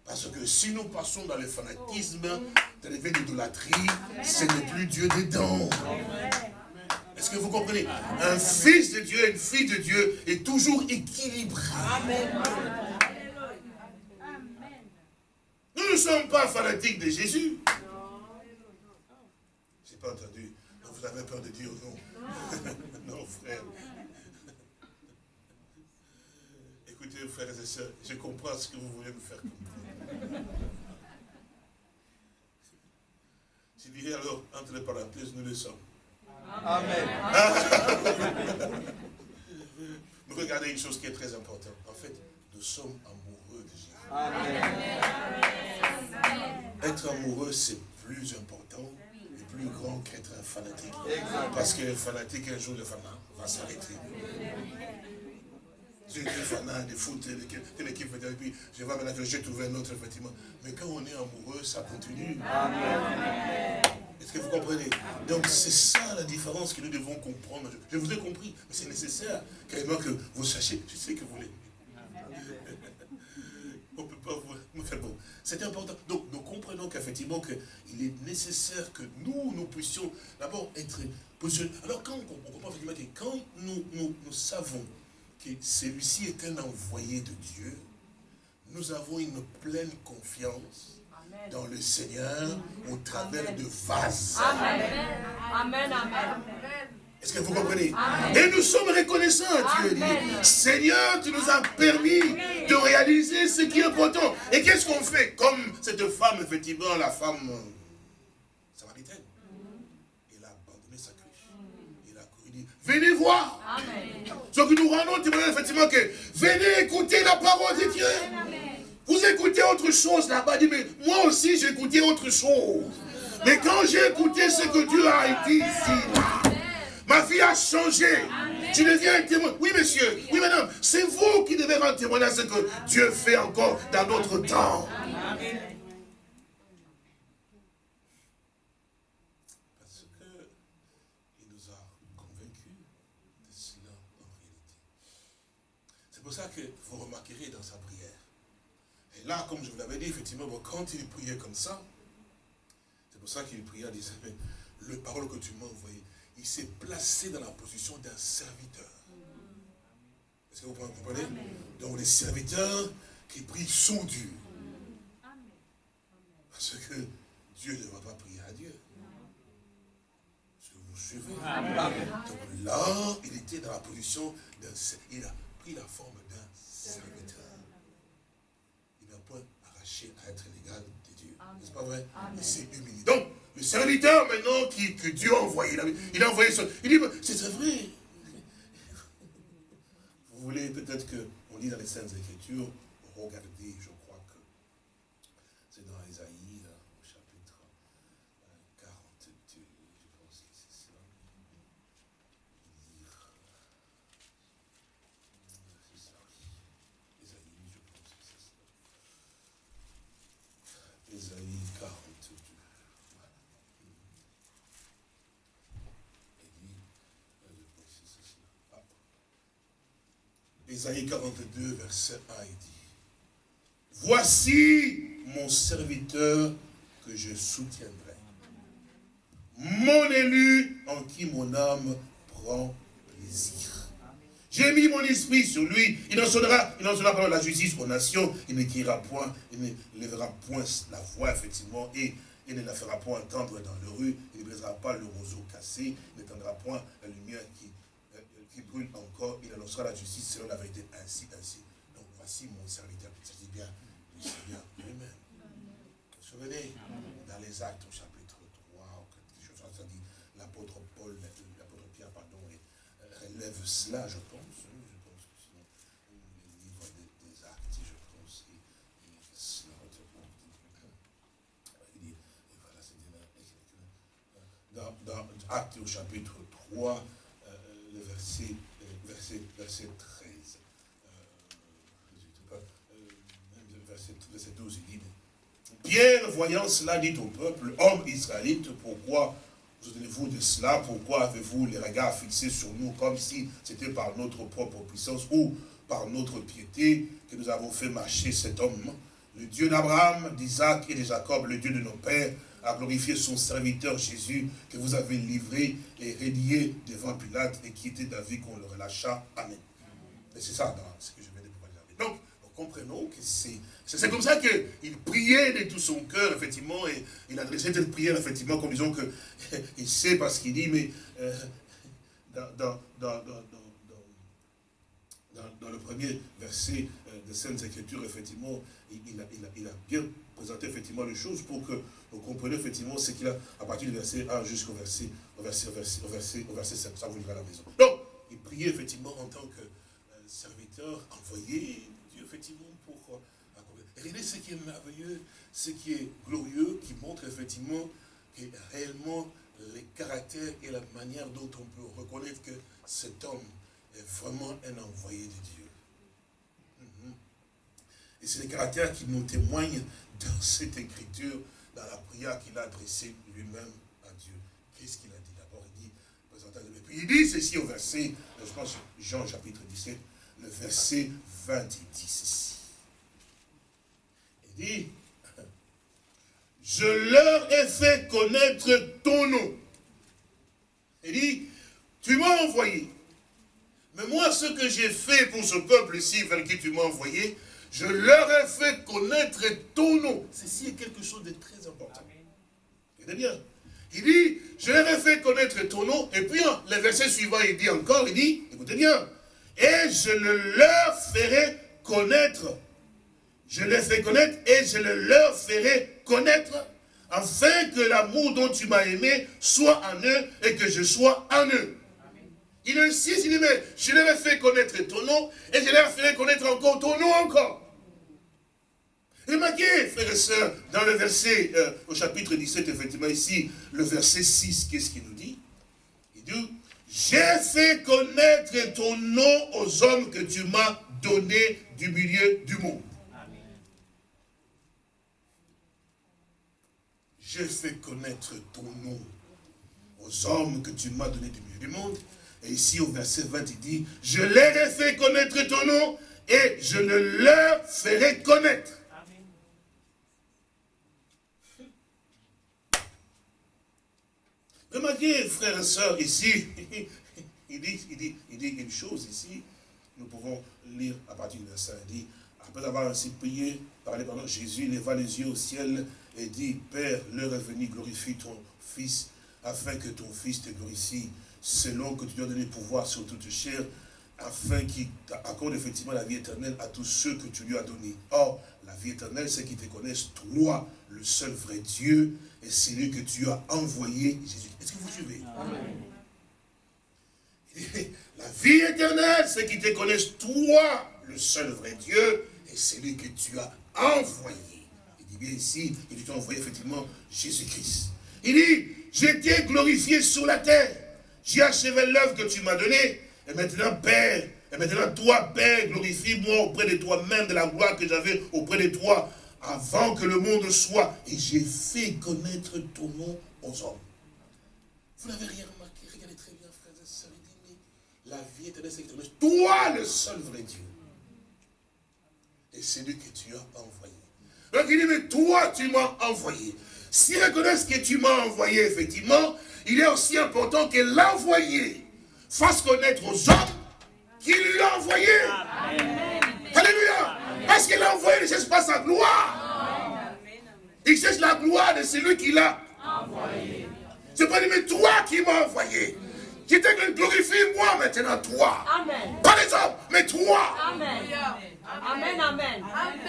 Parce que si nous passons dans le fanatisme, dans les d'idolâtrie, ce n'est plus Dieu dedans. Est-ce que vous comprenez? Un fils de Dieu, une fille de Dieu est toujours équilibré. Amen. Nous ne sommes pas fanatiques de Jésus. Je n'ai pas entendu. Vous avez peur de dire non. non, frère. Écoutez, frères et sœurs, je comprends ce que vous voulez me faire comprendre. Je dirais alors, entre les parenthèses, nous le sommes. Amen. Nous regardez une chose qui est très importante. En fait, nous sommes. Amen. Être amoureux, c'est plus important et plus grand qu'être un fanatique. Parce que le fanatique, un jour, le fanat va s'arrêter. J'ai été fanat de foot, quelle équipe et puis je vois maintenant que j'ai trouvé un autre, effectivement. Mais quand on est amoureux, ça continue. Est-ce que vous comprenez? Donc c'est ça la différence que nous devons comprendre. Je vous ai compris, mais c'est nécessaire carrément que vous sachiez. Je sais que vous l'aimez. On ne peut pas vous... faire bon, c'est important. Donc nous comprenons qu'effectivement il est nécessaire que nous, nous puissions d'abord être positionnés. Alors quand on, comprend effectivement que quand nous, nous, nous savons que celui-ci est un envoyé de Dieu, nous avons une pleine confiance dans le Seigneur au travers de vases. Amen. Amen. Amen. Est-ce que vous comprenez? Et nous sommes reconnaissants à Dieu. Seigneur, tu nous as permis de réaliser ce qui est important. Et qu'est-ce qu'on fait? Comme cette femme, effectivement, la femme samaritaine. Elle a abandonné sa cruche. Il a dit, venez voir. Ce que nous rendons témoignage, effectivement, que venez écouter la parole de Dieu. Vous écoutez autre chose là-bas, dit, mais moi aussi j'ai écouté autre chose. Mais quand j'ai écouté ce que Dieu a dit ici, ma vie a changé. Tu deviens un témoin. Oui, monsieur. Oui, madame. C'est vous qui devez rendre témoignage à ce que Dieu fait encore dans notre temps. Parce qu'il nous a convaincus de cela en réalité. C'est pour ça que vous remarquerez dans sa prière là, comme je vous l'avais dit, effectivement, quand il priait comme ça, c'est pour ça qu'il priait, il disait, mais le parole que tu m'as envoyé, il s'est placé dans la position d'un serviteur. Est-ce que vous comprenez? Donc les serviteurs qui prient sont Dieu. Parce que Dieu ne va pas prier à Dieu. Est-ce que vous suivez Donc là, il était dans la position d'un Il a pris la forme d'un serviteur. Il n'a point arraché à être l'égal de Dieu. N'est-ce pas vrai? Il s'est humilié. Donc, le serviteur maintenant qui, que Dieu a envoyé, il a envoyé son... Il dit, c'est vrai. Vous voulez peut-être qu'on lit dans les Saintes Écritures, regardez, je crois que c'est dans Isaïe, au chapitre 42, euh, je pense que c'est ça. C'est ça, Isaïe, je pense que c'est ça. Isaïe 42. Voilà. Et dit, euh, je pense que c'est ça. Ah. Isaïe 42, verset 1, il dit, Voici mon serviteur que je soutiendrai. Mon élu en qui mon âme prend plaisir. J'ai mis mon esprit sur lui. Il enseignera, il pas la justice aux nations. Il ne criera point, il ne lèvera point la voix, effectivement, et il ne la fera point entendre dans le rue. Il ne brisera pas le roseau cassé. Il n'étendra point la lumière qui, qui brûle encore. Il annoncera la justice selon la vérité, ainsi, ainsi. Donc voici mon serviteur. Ça dit bien, le Seigneur lui-même. Vous vous souvenez? Dans les actes au chapitre 3, ou quelque chose, ça dit, l'apôtre Paul, l'apôtre Pierre, pardon, euh, relève cela, je pense. Hein, je pense que dans le livre des, des, actes, je pense, et, cela, c'est dans, dans Actes au chapitre 3, euh, le verset, verset, verset 13. verset 12, il dit, Pierre, voyant cela, dit au peuple, homme israélite, pourquoi vous souvenez-vous de cela? Pourquoi avez-vous les regards fixés sur nous comme si c'était par notre propre puissance ou par notre piété que nous avons fait marcher cet homme? Le Dieu d'Abraham, d'Isaac et de Jacob, le Dieu de nos pères, a glorifié son serviteur Jésus que vous avez livré et rédié devant Pilate et qui était d'avis qu'on le relâcha. Amen. Et c'est ça ce que je viens de pouvoir dire. Donc, comprenons que c'est c'est comme ça qu'il priait de tout son cœur, effectivement, et il adressait cette prière, effectivement, comme disons qu'il sait parce qu'il dit, mais euh, dans, dans, le premier verset euh, de Sainte Écriture, effectivement, il, a, il, a, bien présenté effectivement les choses pour que vous compreniez effectivement ce qu'il a à partir du verset 1 jusqu'au verset, au verset, verset, verset, verset 7. Ça vous lira à la maison. Donc, il priait effectivement en tant que euh, serviteur envoyé, effectivement, pour Regardez ce qui est merveilleux, ce qui est glorieux, qui montre effectivement que réellement les caractères et la manière dont on peut reconnaître que cet homme est vraiment un envoyé de Dieu. Mhm. Et c'est les caractères qui nous témoignent dans cette écriture, dans la prière qu'il a adressée lui-même à Dieu. Qu'est-ce qu'il a dit? D'abord Il dit, et puis il dit ceci au verset, je pense Jean chapitre 17, le verset 20, il dit ceci dit, je leur ai fait connaître ton nom. Il dit, tu m'as envoyé. Mais moi, ce que j'ai fait pour ce peuple ici, vers qui tu m'as envoyé, je leur ai fait connaître ton nom. Ceci est quelque chose de très important. Regardez bien. Il dit, je leur ai fait connaître ton nom. Et puis, le verset suivant, il dit encore, il dit, écoutez bien, et je le leur ferai connaître je les fais connaître et je le leur ferai connaître, afin que l'amour dont tu m'as aimé soit en eux et que je sois en eux. Il insiste, il dit, mais je leur ai fait connaître ton nom et je leur ferai connaître encore ton nom encore. Remarquez, frères et sœurs, dans le verset, euh, au chapitre 17, effectivement, ici, le verset 6, qu'est-ce qu'il nous dit? Il dit, j'ai fait connaître ton nom aux hommes que tu m'as donné du milieu du monde. j'ai fait connaître ton nom aux hommes que tu m'as donné du milieu du monde. Et ici au verset 20, il dit, je leur ai fait connaître ton nom et je ne leur ferai connaître. Frères et sœurs, ici, il dit, il, dit, il dit une chose ici, nous pouvons lire à partir du verset, il dit, après avoir ainsi prié, parlé Jésus, leva les yeux au ciel et dit, Père, l'heure est venue, glorifie ton Fils, afin que ton Fils te glorifie, selon que tu dois donner pouvoir sur toute chair, afin qu'il accorde effectivement la vie éternelle à tous ceux que tu lui as donnés. Or, la vie éternelle, c'est qu'ils te connaissent, toi, le seul vrai Dieu, et c'est lui que tu as envoyé, Jésus. Est-ce que vous suivez? La vie éternelle, c'est qu'ils te connaissent, toi, le seul vrai Dieu, et c'est lui que tu as envoyé. Il dit bien ici, il t'a envoyé effectivement Jésus-Christ. Il dit, j'étais glorifié sur la terre. J'ai achevé l'œuvre que tu m'as donnée. Et maintenant, Père, et maintenant, toi, Père, glorifie-moi auprès de toi-même de la gloire que j'avais auprès de toi avant que le monde soit. Et j'ai fait connaître ton nom aux hommes. Vous n'avez rien remarqué Regardez très bien, frères et sœurs. Il dit, mais la vie éternelle, c'est toi, le seul vrai Dieu. Et c'est lui que tu as envoyé. Donc il dit, mais toi, tu m'as envoyé. S'ils reconnaissent que tu m'as envoyé, effectivement, il est aussi important que l'envoyé fasse connaître aux hommes qu'il lui a envoyé. Alléluia. Parce qu'il a envoyé, il ne cherche pas sa gloire? Il cherche la gloire de celui qui l'a envoyé. C'est pas dire, mais toi qui m'as envoyé. Qui te glorifie moi maintenant, toi. Amen. Pas les hommes, mais toi. Amen. Amen, amen.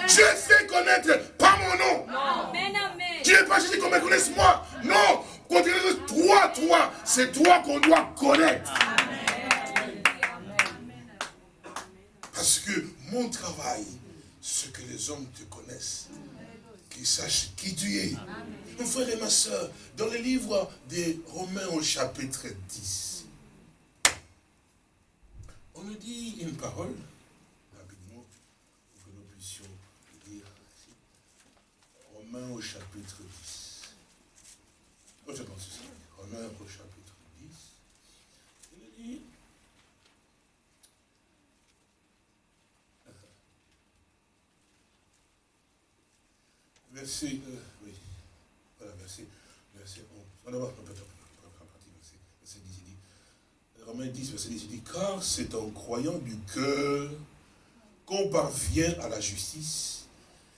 Je fais connaître, pas mon nom. Amen, amen. Tu n'es pas juste qu'on me connaisse moi. Non, toi, toi, c'est toi qu'on doit connaître. Parce que mon travail, c'est que les hommes te connaissent, qu'ils sachent qui tu es. Mon frère et ma soeur, dans le livre des Romains au chapitre 10, on nous dit une parole, rapidement, pour que nous puissions lire. Romains au chapitre 10. Oh, je pense ça. Romains au chapitre 10. Il nous dit, verset, euh, oui, voilà, verset, verset 11. On va voir, on peut verset, verset 10, il dit, Romains 10, verset 10, il dit, car c'est en croyant du cœur qu'on parvient à la justice,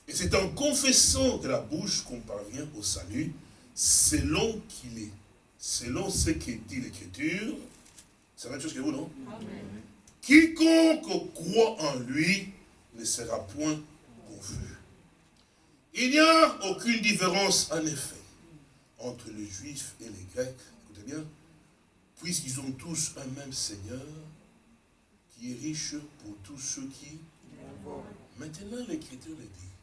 et c'est en confessant de la bouche qu'on parvient au salut, selon qu'il est, selon ce que dit l'Écriture, c'est la même chose que vous, non? Amen. Quiconque croit en lui ne sera point confus. Il n'y a aucune différence, en effet, entre les Juifs et les Grecs, écoutez bien, puisqu'ils ont tous un même Seigneur, qui est riche pour tous ceux qui... Maintenant, l'Écriture le dit.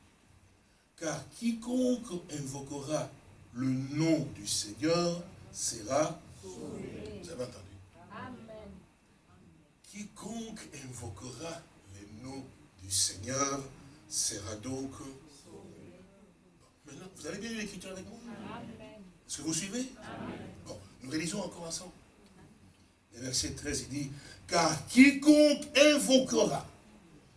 Car quiconque invoquera le nom du Seigneur sera sauvé. Vous avez entendu? Amen. Quiconque invoquera le nom du Seigneur sera donc Maintenant, vous avez bien lu l'écriture avec moi Est-ce que vous suivez? Bon, nous réalisons encore ensemble. Le verset 13, il dit, car quiconque invoquera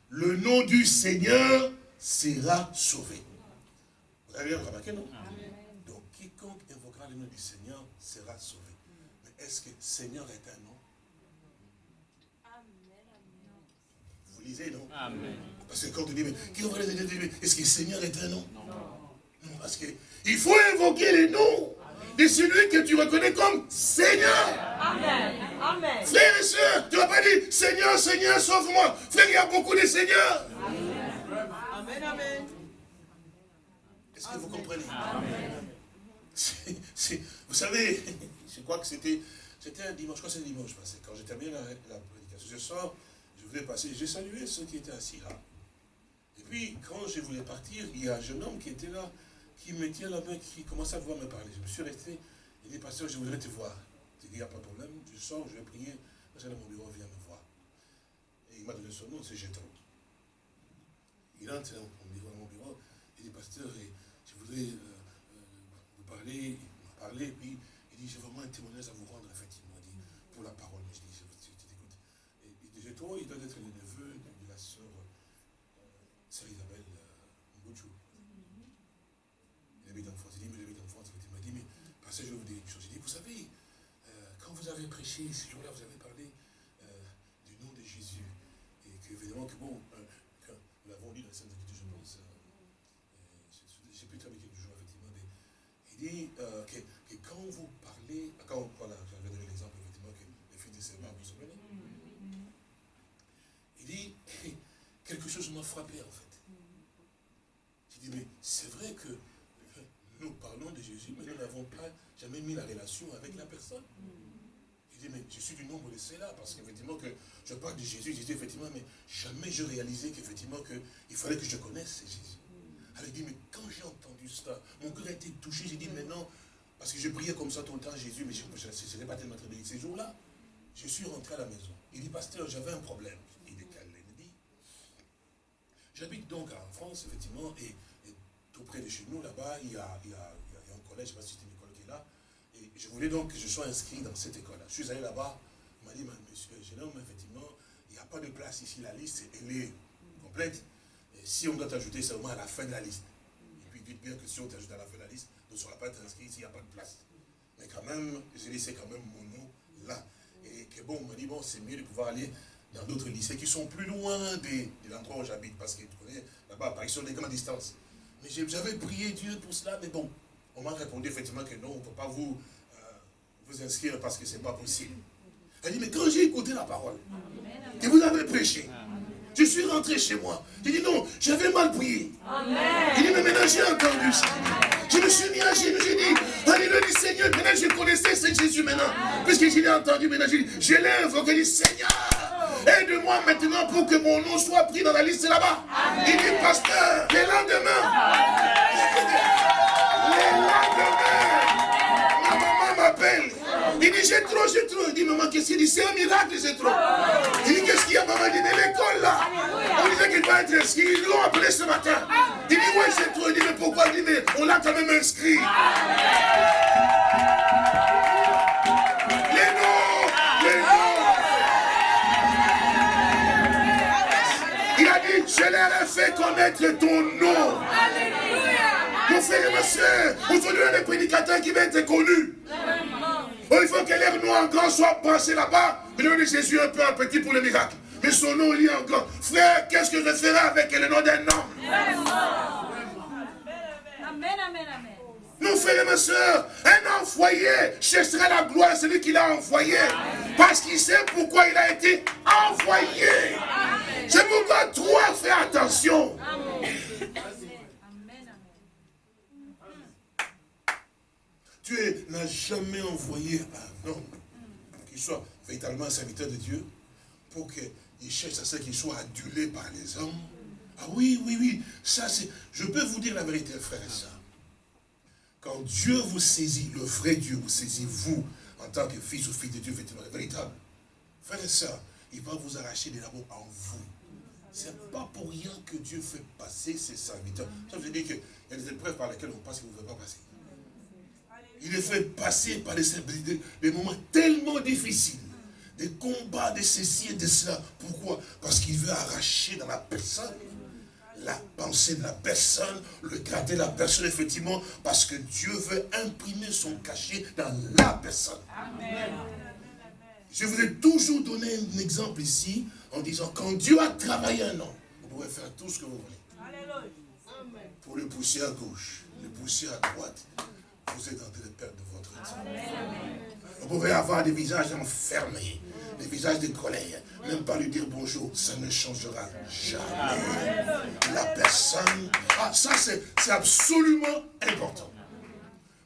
le nom du Seigneur sera sauvé. Vous avez bien remarqué, non? Donc, quiconque invoquera le nom du Seigneur sera sauvé. Mais est-ce que Seigneur est un nom? Vous lisez, non? Amen. Parce que quand on dit, mais qui est-ce que Seigneur est un nom? Non. Parce qu'il faut invoquer les noms de celui que tu reconnais comme Seigneur. Amen. Amen. Frères et sœurs, tu ne vas pas dire Seigneur, Seigneur, sauve-moi. Frère, il y a beaucoup de seigneurs. Amen. Amen. Est-ce que vous comprenez? Amen. vous savez, je crois que c'était un dimanche, je crois que c'est dimanche passé, quand j'ai terminé la, la, prédication. Je sors, je voulais passer, j'ai salué ceux qui étaient assis là. Et puis, quand je voulais partir, il y a un jeune homme qui était là qui me tient la main, qui commence à voir me parler. Je me suis resté, il dit, pasteur, je voudrais te voir. Je dis, il n'y a pas de problème, je sors, je vais prier, je vais dans mon bureau, viens me voir. Et il m'a donné son nom, c'est Gétron. Il entre dans mon bureau, dans mon bureau, il dit, pasteur, je voudrais euh, euh, vous parler, il m'a parlé, puis il dit, j'ai vraiment un témoignage à vous rendre, effectivement, il dit, pour la parole. Je dis, je, t'écoute. Et dit, Gétron, il doit être le avez prêché ce jour-là, vous avez parlé euh, du nom de Jésus. Et que, évidemment, que bon, euh, nous l'avons lu dans la Sainte Écriture, je pense. je ne sais plus très bien jour, effectivement. Mais il dit que, que, quand vous parlez, quand, voilà, j'avais donné l'exemple, effectivement, que les fils de Sébar vous souvenez? Frappé en fait. J'ai dit, mais c'est vrai que nous parlons de Jésus, mais nous n'avons pas jamais mis la relation avec la personne. Mais je suis du nombre de ceux-là, parce qu'effectivement, que je parle de Jésus, dis effectivement, mais jamais je réalisais qu'effectivement, il fallait que je connaisse Jésus. Elle dit, mais quand j'ai entendu cela, mon cœur a été touché, j'ai dit, mais non, parce que je priais comme ça tout le temps Jésus, mais je ne pas tellement très bien. Ces jours-là, je suis rentré à la maison. Il dit, pasteur, j'avais un problème. Il dit, il dit, j'habite donc en France, effectivement, et, tout près de chez nous, là-bas, il, y a, un collège, je ne sais pas si c'est une école qui est là, et je voulais donc que je sois inscrit dans cette école-là. Je suis allé là-bas, il m'a dit, monsieur, jeune homme, effectivement, il n'y a pas de place ici, la liste, elle est complète. Si on doit t'ajouter seulement à la fin de la liste. Et puis dites bien que si on t'ajoute à la fin de la liste, ne sera pas inscrit s'il n'y a pas de place. Mais quand même, j'ai laissé quand même mon nom là. Et que bon, on m'a dit, bon, c'est mieux de pouvoir aller dans d'autres lycées qui sont plus loin de, l'endroit où j'habite, parce que tu connais, là-bas, sont des grandes distances. Mais j'avais prié Dieu pour cela, mais bon, on m'a répondu effectivement que non, on ne peut pas vous, euh, vous inscrire parce que ce n'est pas possible. Elle dit, mais quand j'ai écouté la parole, que vous avez prêché, je suis rentré chez moi. J'ai dit non, j'avais mal prié. Il dit, mais maintenant j'ai entendu ça. Je me suis mis à genoux, j'ai dit, Alléluia, Seigneur, maintenant je connaissais ce Jésus maintenant. Puisque je l'ai entendu maintenant, j'ai dit, je l'ai invoqué, dit Seigneur, aide-moi maintenant pour que mon nom soit pris dans la liste là-bas. Il dit, pasteur, le lendemain, Il dit, j'ai trop, j'ai trop. Il dit, maman, qu'est-ce qu'il dit? C'est un miracle, j'ai trop. Il dit, qu'est-ce qu'il y a, maman? Il dit, mais l'école, là, on disait qu'il va être inscrit. Ils l'ont appelé ce matin. Il dit, ouais, j'ai trop. Il dit, mais pourquoi? Il dit, mais on l'a quand même inscrit. Les noms, les noms. Il a dit, je leur ai fait connaître ton nom. Mon frère et ma soeur, aujourd'hui, on est prédicateur qui va être connu. Oh, il faut que l'air noir grand soit passé là-bas. Le nom de Jésus un peu un petit pour le miracle. Mais son nom lit encore. Frère, qu'est-ce que je ferai avec le nom d'un homme? Amen, amen, amen. Mon frère et ma soeur, un envoyé cherchera la gloire de celui qui l'a envoyé. Parce qu'il sait pourquoi il a été envoyé. C'est pourquoi toi, fais attention. Dieu n'a jamais envoyé un homme qui soit véritablement un serviteur de Dieu pour qu'il cherche à ce qu'il soit adulé par les hommes. Ah oui, oui, oui, ça c'est... Je peux vous dire la vérité, frère et soeur. Quand Dieu vous saisit, le vrai Dieu vous saisit, vous, en tant que fils ou fille de Dieu, véritable, frère et soeur, il va vous arracher des l'amour en vous. Ce n'est pas pour rien que Dieu fait passer ses serviteurs. Ça veut dire qu'il y a des épreuves par lesquelles on passe que vous ne pouvez pas passer. Il est fait passer par des, moments tellement difficiles. Des combats de ceci et de cela. Pourquoi? Parce qu'il veut arracher dans la personne la pensée de la personne, le garder de la personne, effectivement, parce que Dieu veut imprimer son cachet dans la personne. Je vous ai toujours donné un exemple ici, en disant, quand Dieu a travaillé un homme, vous pouvez faire tout ce que vous voulez. Pour le pousser à gauche, le pousser à droite, vous êtes en train de perdre votre temps. Vous pouvez avoir des visages enfermés, des visages de colère, même pas lui dire bonjour, ça ne changera jamais. La personne, ah, ça c'est absolument important.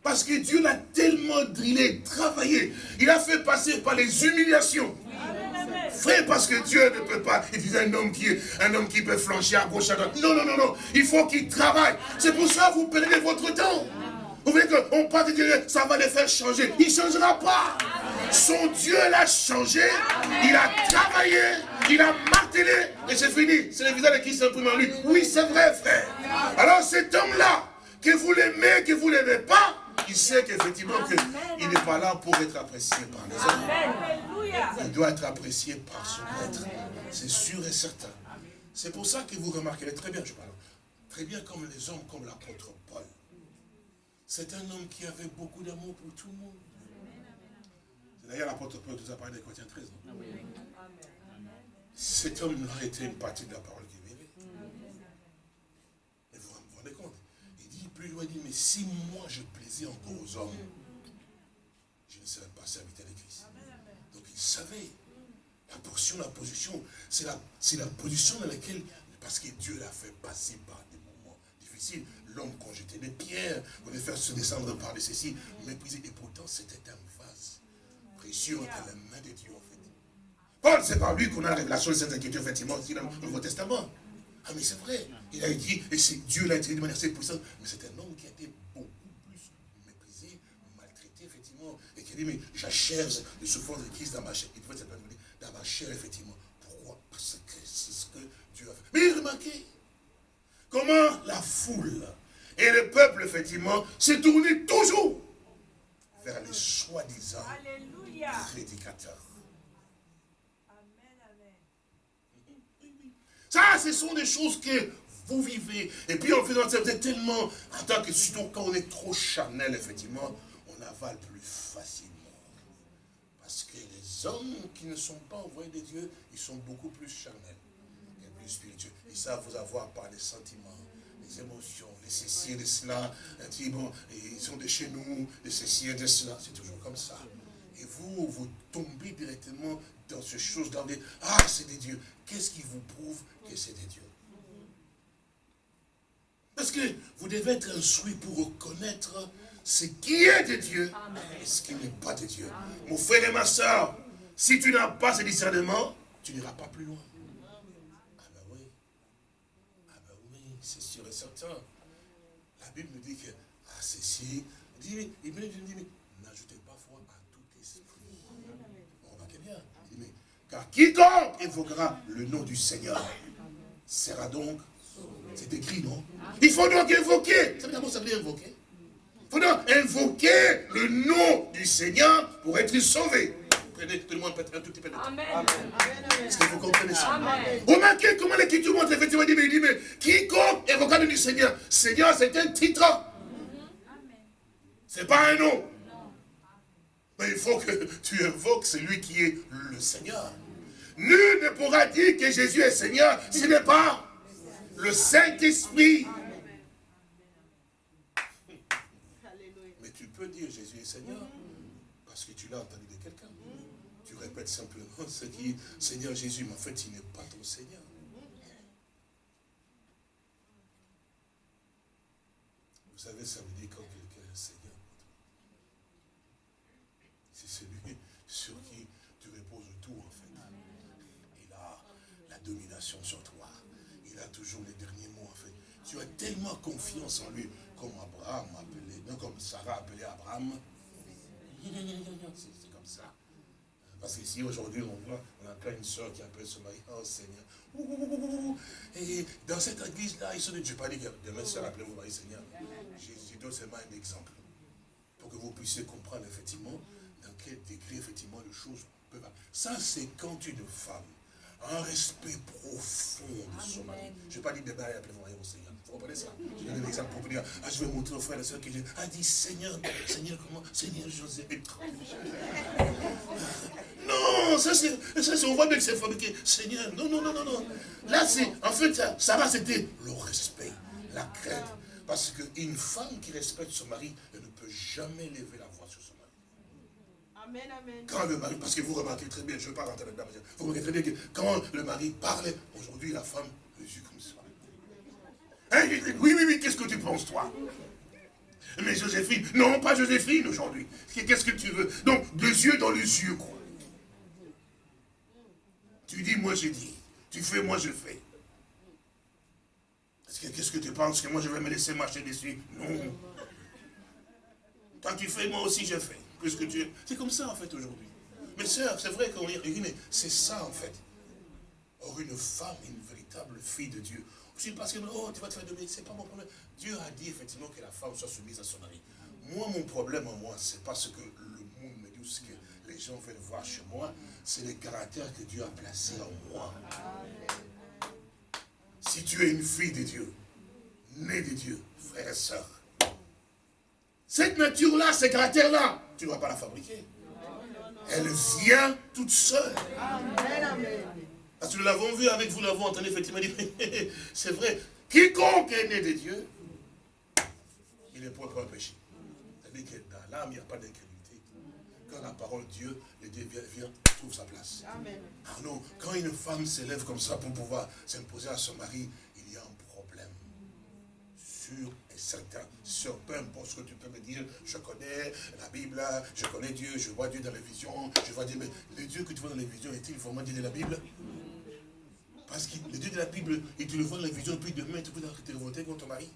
Parce que Dieu l'a tellement drillé, travaillé. Il a fait passer par les humiliations. Frère, parce que Dieu ne peut pas. Il disait un homme qui, un homme qui peut flancher à gauche, à droite. Non, non, non, non. Il faut qu'il travaille. C'est pour ça que vous perdez votre temps. Vous voyez qu'on de Dieu, ça va les faire changer. Il ne changera pas. Son Dieu l'a changé. Il a travaillé. Il a martelé. Et c'est fini. C'est le visage qui s'imprime en lui. Oui, c'est vrai, frère. Alors cet homme-là, que vous l'aimez, que vous ne l'aimez pas, il sait qu'effectivement il n'est pas là pour être apprécié par les hommes. Il doit être apprécié par son maître. C'est sûr et certain. C'est pour ça que vous remarquerez très bien, je parle, très bien comme les hommes, comme l'apôtre. C'est un homme qui avait beaucoup d'amour pour tout le monde. C'est d'ailleurs l'apôtre Paul qui nous a parlé des Corinthiens 13. Cet homme-là était une partie de la parole qu'il vivait. Et vous vous rendez compte? Il dit, plus loin, il dit, mais si moi je plaisais encore aux hommes, je ne serais pas serviteur de Christ. Donc il savait la portion, la position, c'est la, la position dans laquelle Parce que Dieu l'a fait passer par des moments difficiles. L'homme, quand j'étais des pierres, on allait faire se descendre par de ceci, mépriser. Et pourtant, c'était un vase précieux entre les mains de Dieu, en fait. Paul, c'est par lui qu'on a la révélation de cette inquiétude, effectivement, dans le Nouveau Testament. Ah, mais c'est vrai. Il a dit, et c'est Dieu l'a été de manière assez puissante, mais c'est un homme qui a été beaucoup plus méprisé, maltraité, effectivement, et qui a dit, mais j'achève le souffrance de Christ dans ma chair. Il pouvait dans ma chair, effectivement. Pourquoi? Parce que c'est ce que Dieu a fait. Mais remarquez, comment la foule et le peuple, effectivement, s'est tourné toujours vers les soi-disant prédicateurs. Ça, ce sont des choses que vous vivez. Et puis en faisant ça, vous êtes tellement, en tant que, surtout quand on est trop charnel, effectivement, on avale plus facilement. Parce que les hommes qui ne sont pas envoyés de Dieu, ils sont beaucoup plus charnels et plus spirituels. Ils savent vous avoir par les sentiments, les émotions, les ceci et de cela. Bon, ils sont de chez nous, les ceci et de cela. C'est toujours comme ça. Et vous, vous tombez directement dans ces choses-là. Ah, c'est des dieux. Qu'est-ce qui vous prouve que c'est des dieux? Parce que vous devez être instruit pour reconnaître ce qui est de Dieu et ce qui n'est pas de Dieu. Mon frère et ma soeur, si tu n'as pas ce discernement, tu n'iras pas plus loin. Ah ben oui. Ah ben oui, c'est sûr et certain. La Bible me dit que, ah ceci, il me dit, il me dit, n'ajoutez pas foi à tout esprit. Remarquez bien. Car quiconque évoquera le nom du Seigneur sera donc, c'est écrit, non? Il faut donc évoquer. Ça veut dire ça veut dire invoquer? Il faut donc invoquer le nom du Seigneur pour être sauvé. Tout le monde un tout petit peu de temps. Amen. Est-ce que vous comprenez ça Remarquez comment l'Écriture montre effectivement, il dit, mais, il dit, mais quiconque évoquera le du Seigneur, Seigneur c'est un titre. C'est pas un nom. Mais il faut que tu invoques celui qui est le Seigneur. Nul ne pourra dire que Jésus est Seigneur ce n'est pas le Saint-Esprit. Mais tu peux dire Jésus est Seigneur parce que tu l'as entendu Tu répètes simplement ce qui Seigneur Jésus, mais en fait, il n'est pas ton Seigneur. Vous savez, ça veut dire quand quelqu'un est Seigneur. C'est celui sur qui domination sur toi. Il a toujours les derniers mots, en fait. Tu as tellement confiance en lui, comme Abraham appelé, non, comme Sarah appelait Abraham. C'est comme ça. Parce qu'ici, aujourd'hui, on voit, on a plein une soeur qui appelle son mari, oh Seigneur. Et dans cette église-là, ils sont dit, je ne pas dire que demain, soeur, appelez-vous mari Seigneur. Je donne seulement un exemple. Pour que vous puissiez comprendre, effectivement, dans quel degré, effectivement, les choses peuvent... Ça, c'est quand une femme un respect profond de son mari. Je ne vais pas dire débat et appeler au Seigneur. Vous comprenez ça Je donne un exemple pour vous dire, ah, je vais montrer aux frères et soeurs qui a ah, dit Seigneur, Seigneur comment? Seigneur José Non, ça c'est, on voit bien que c'est fabriqué. Seigneur, non, non, non, non, non. Là, c'est, en fait, ça, ça va, c'était le respect, la crainte. Parce qu'une femme qui respecte son mari, elle ne peut jamais lever la voix sur son quand le mari, parce que vous remarquez très bien, je ne veux pas rentrer là-dedans, vous remarquez très bien que quand le mari parle, aujourd'hui la femme le yeux comme ça. Hein, oui, oui, oui, qu'est-ce que tu penses toi? Mais Joséphine, non, pas Joséphine aujourd'hui. Qu'est-ce que tu veux? Donc, deux yeux dans les yeux, quoi. Tu dis, moi je dis. Tu fais, moi je fais. Qu'est-ce que tu penses que moi je vais me laisser marcher dessus? Non. Quand tu fais, moi aussi je fais Dieu. C'est comme ça en fait aujourd'hui. Mais sœurs, c'est vrai qu'on dit, mais c'est ça en fait. Or, une femme, une véritable fille de Dieu. Je ne parce que, oh, tu vas te faire dominer, c'est pas mon problème. Dieu a dit effectivement que la femme soit soumise à son mari. Moi, mon problème en moi, c'est pas ce que le monde me dit, ce que les gens veulent voir chez moi, c'est le caractère que Dieu a placé en moi. Si tu es une fille de Dieu, née de Dieu, frère et soeur, cette nature-là, ce caractère-là, tu ne dois pas la fabriquer. Elle vient toute seule. Parce que nous l'avons vu avec vous, nous l'avons entendu effectivement c'est vrai, quiconque est né de Dieu, il est propre à péché. C'est-à-dire que dans l'âme, il n'y a pas d'incrédulité. quand la parole de Dieu, le Dieu vient, trouve sa place. Amen. Ah non, quand une femme s'élève comme ça pour pouvoir s'imposer à son mari, il y a un problème. Sûr et certain. Sur peu importe ce que tu peux me dire, je connais la Bible, je connais Dieu, je vois Dieu dans les visions, je vois Dieu, mais le Dieu que tu vois dans les visions, est-il vraiment Dieu de la Bible? Parce que le Dieu de la Bible, et tu le vois dans les visions, puis demain, tu peux te révolter contre ton mari.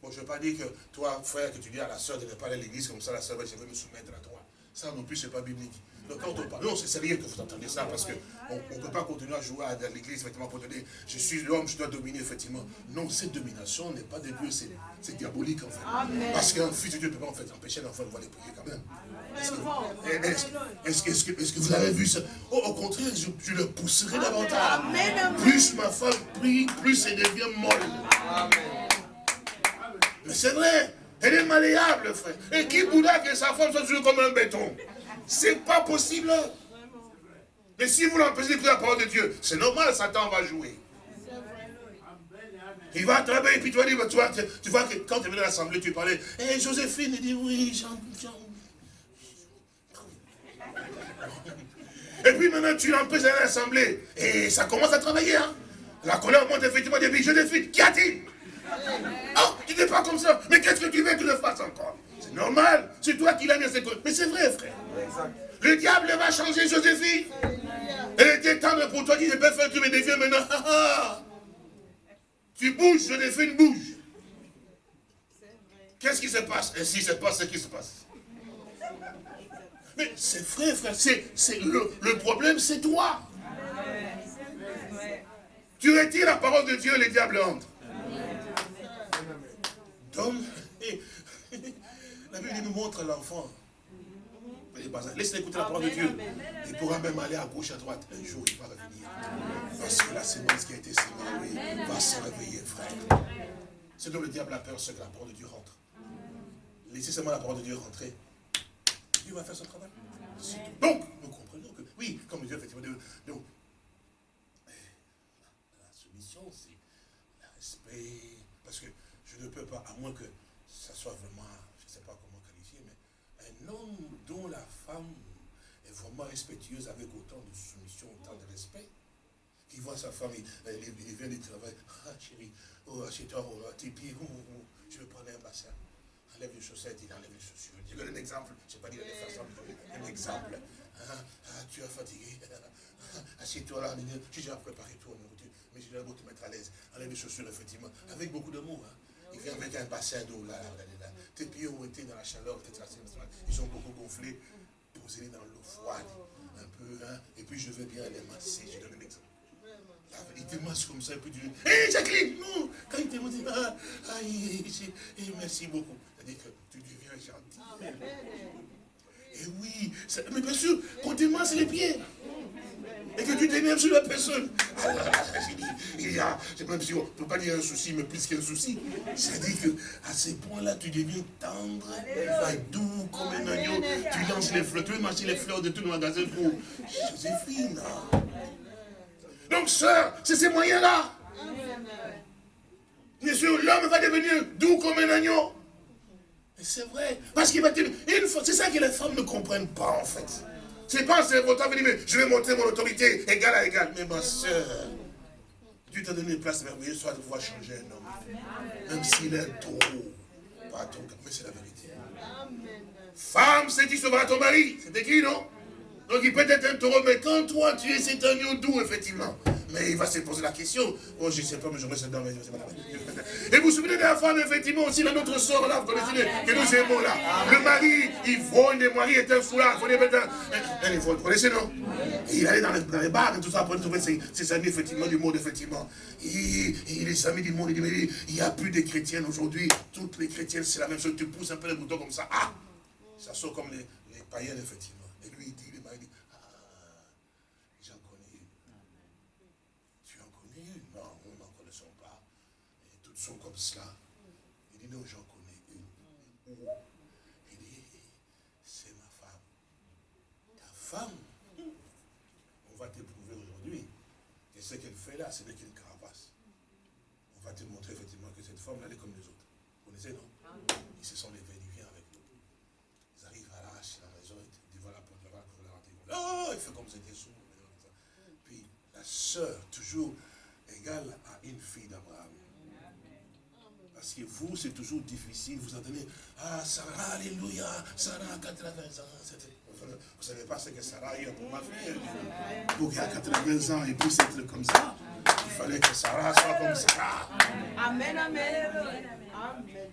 Bon, je ne veux pas dire que toi, frère, que tu dis à la soeur de ne pas aller à l'église comme ça, la soeur, je vais me soumettre à toi. Ça non plus, ce n'est pas biblique. Donc quand on parle, non, c'est sérieux que vous entendez ça, parce qu'on ne peut pas continuer à jouer à l'église, effectivement, pour te dire, je suis l'homme, je dois dominer, effectivement. Non, cette domination n'est pas de Dieu, c'est diabolique, en fait. Parce qu'un fils de Dieu ne peut pas, en fait, empêcher l'enfant de voir les prier quand même. Est-ce que, est que, vous avez vu ça? Oh, Au contraire, je, le pousserai davantage. Plus ma femme prie, plus elle devient molle. Amen. Mais c'est vrai, elle est malléable, frère. Et qui voudra que sa femme soit toujours comme un béton? C'est pas possible. Mais si vous l'empêchez d'écouter la parole de Dieu, c'est normal, Satan va jouer. Il va travailler, puis tu vas dire, tu vois, tu vois que quand tu es venu à l'assemblée, tu parlais, et eh, Joséphine, il dit, oui, Jean, Et puis maintenant, tu l'empêches d'aller à l'assemblée. Et ça commence à travailler. Hein. La colère monte effectivement depuis Joséphine. Qu'y a-t-il? Oh, tu n'es pas comme ça. Mais qu'est-ce que tu veux que je fasse encore? C'est normal. C'est toi qui l'as mis à ses Mais c'est vrai, frère. Le diable va changer Joséphine. Elle était tendre pour toi, qui ne peut faire que mes défis maintenant. tu bouges, Joséphine bouge. Qu'est-ce qui se passe? Et si se passe ce qui se passe? Mais c'est vrai, frère. C'est le, le problème, c'est toi. Tu retires la parole de Dieu, le diable entre. Donc, la Bible nous montre l'enfant. Laisse-le écouter la parole de Dieu. Il pourra même aller à gauche, à droite. Un jour, il va revenir. Parce que la semence qui a été sémée, va se réveiller, frère. C'est donc le diable a peur, c'est que la parole de Dieu rentre. Laissez seulement la parole de Dieu rentrer. Dieu va faire son travail. Donc, nous comprenons que, oui, comme Dieu, effectivement, donc, la soumission, c'est le respect, ne peut pas, à moins que ça soit vraiment, je ne sais pas comment qualifier, mais un homme dont la femme est vraiment respectueuse avec autant de soumission, autant de respect, qui voit sa femme, il, vient du travail, ah chérie, oh, assieds-toi, oh, tes pieds, oh, oh, je vais prendre un bassin. Enlève les chaussettes, il enlève les chaussures. Je donne un exemple, je ne sais pas dire de façon, un exemple. Ah, ah, tu es fatigué, assieds-toi là, j'ai déjà préparé tout, mais je dois te mettre à l'aise. Enlève les chaussures, effectivement, avec beaucoup d'amour. Hein. Il vient avec un bassin d'eau là, là, Tes pieds ont été dans la chaleur, ils sont beaucoup gonflés. Posez-les dans l'eau froide, un peu, hein. Et puis je veux bien les masser. Je donne un exemple. Il te masse comme ça, et puis tu dis, hé Jacqueline, non Quand il te dit, ah, ah merci beaucoup. C'est-à-dire que tu deviens gentil. Et oui, mais bien sûr, quand tu masses les pieds, et que tu t'énerves sur la personne. il y a, même si on ne peut pas dire un souci, mais plus qu'un souci. C'est-à-dire qu'à ces points-là, tu deviens tendre, doux comme un agneau. Tu lances les fleurs, tu veux marcher les fleurs de tout le magasin pour Joséphine. Donc, sœur, c'est ces moyens-là. Bien sûr, l'homme va devenir doux comme un agneau. C'est vrai. Parce qu'il va tenir. C'est ça que les femmes ne comprennent pas, en fait. C'est pas c'est votre venir, mais je vais montrer mon autorité égal à égal. Mais ma soeur, Dieu t'a donné une place merveilleuse, soit de pouvoir changer un homme. Même s'il est trop. Pas ton mais c'est la vérité. Femme, c'est tu sauveras ton mari? C'est écrit, non? Donc il peut être un taureau, mais quand toi tu es cet agneau doux, effectivement. Mais il va se poser la question. Oh, je ne sais pas, mais je reste dans mes Et vous vous souvenez de la femme, effectivement, aussi, la notre soeur, là, vous connaissez, que nous aimons là. Le mari, il vole, le mari est un foulard, il faut un... Vous connaissez, non? Il allait dans les, dans les bars et tout ça, pour trouver ses, ses, amis, effectivement, du monde, effectivement. Et, et les amis du monde, il dit, il n'y a plus de chrétiennes aujourd'hui. Toutes les chrétiennes, c'est la même chose. Tu pousses un peu les boutons comme ça. Ah Ça sort comme les, les païens, effectivement. Et lui, il dit, sont comme cela. Il dit, non, j'en connais une. Il dit, c'est ma femme. Ta femme On va t'éprouver aujourd'hui. Et ce qu'elle fait là, ce n'est qu'une carapace. On va te montrer effectivement que cette femme, elle est comme les autres. Vous connaissez, non Ils se sont levés, ils viennent avec nous. Ils arrivent à la à la maison, devant la Oh, il fait comme c'était sourd. Puis la sœur, toujours égale à une fille d'Abraham. Parce que vous, c'est toujours difficile. Vous entendez, ah, Sarah, alléluia, Sarah, 80 ans. Vous ne savez pas ce que Sarah a eu pour ma fille. Pour a 80 ans et puisse être comme ça, il fallait que Sarah soit comme Sarah. Amen, amen. Amen.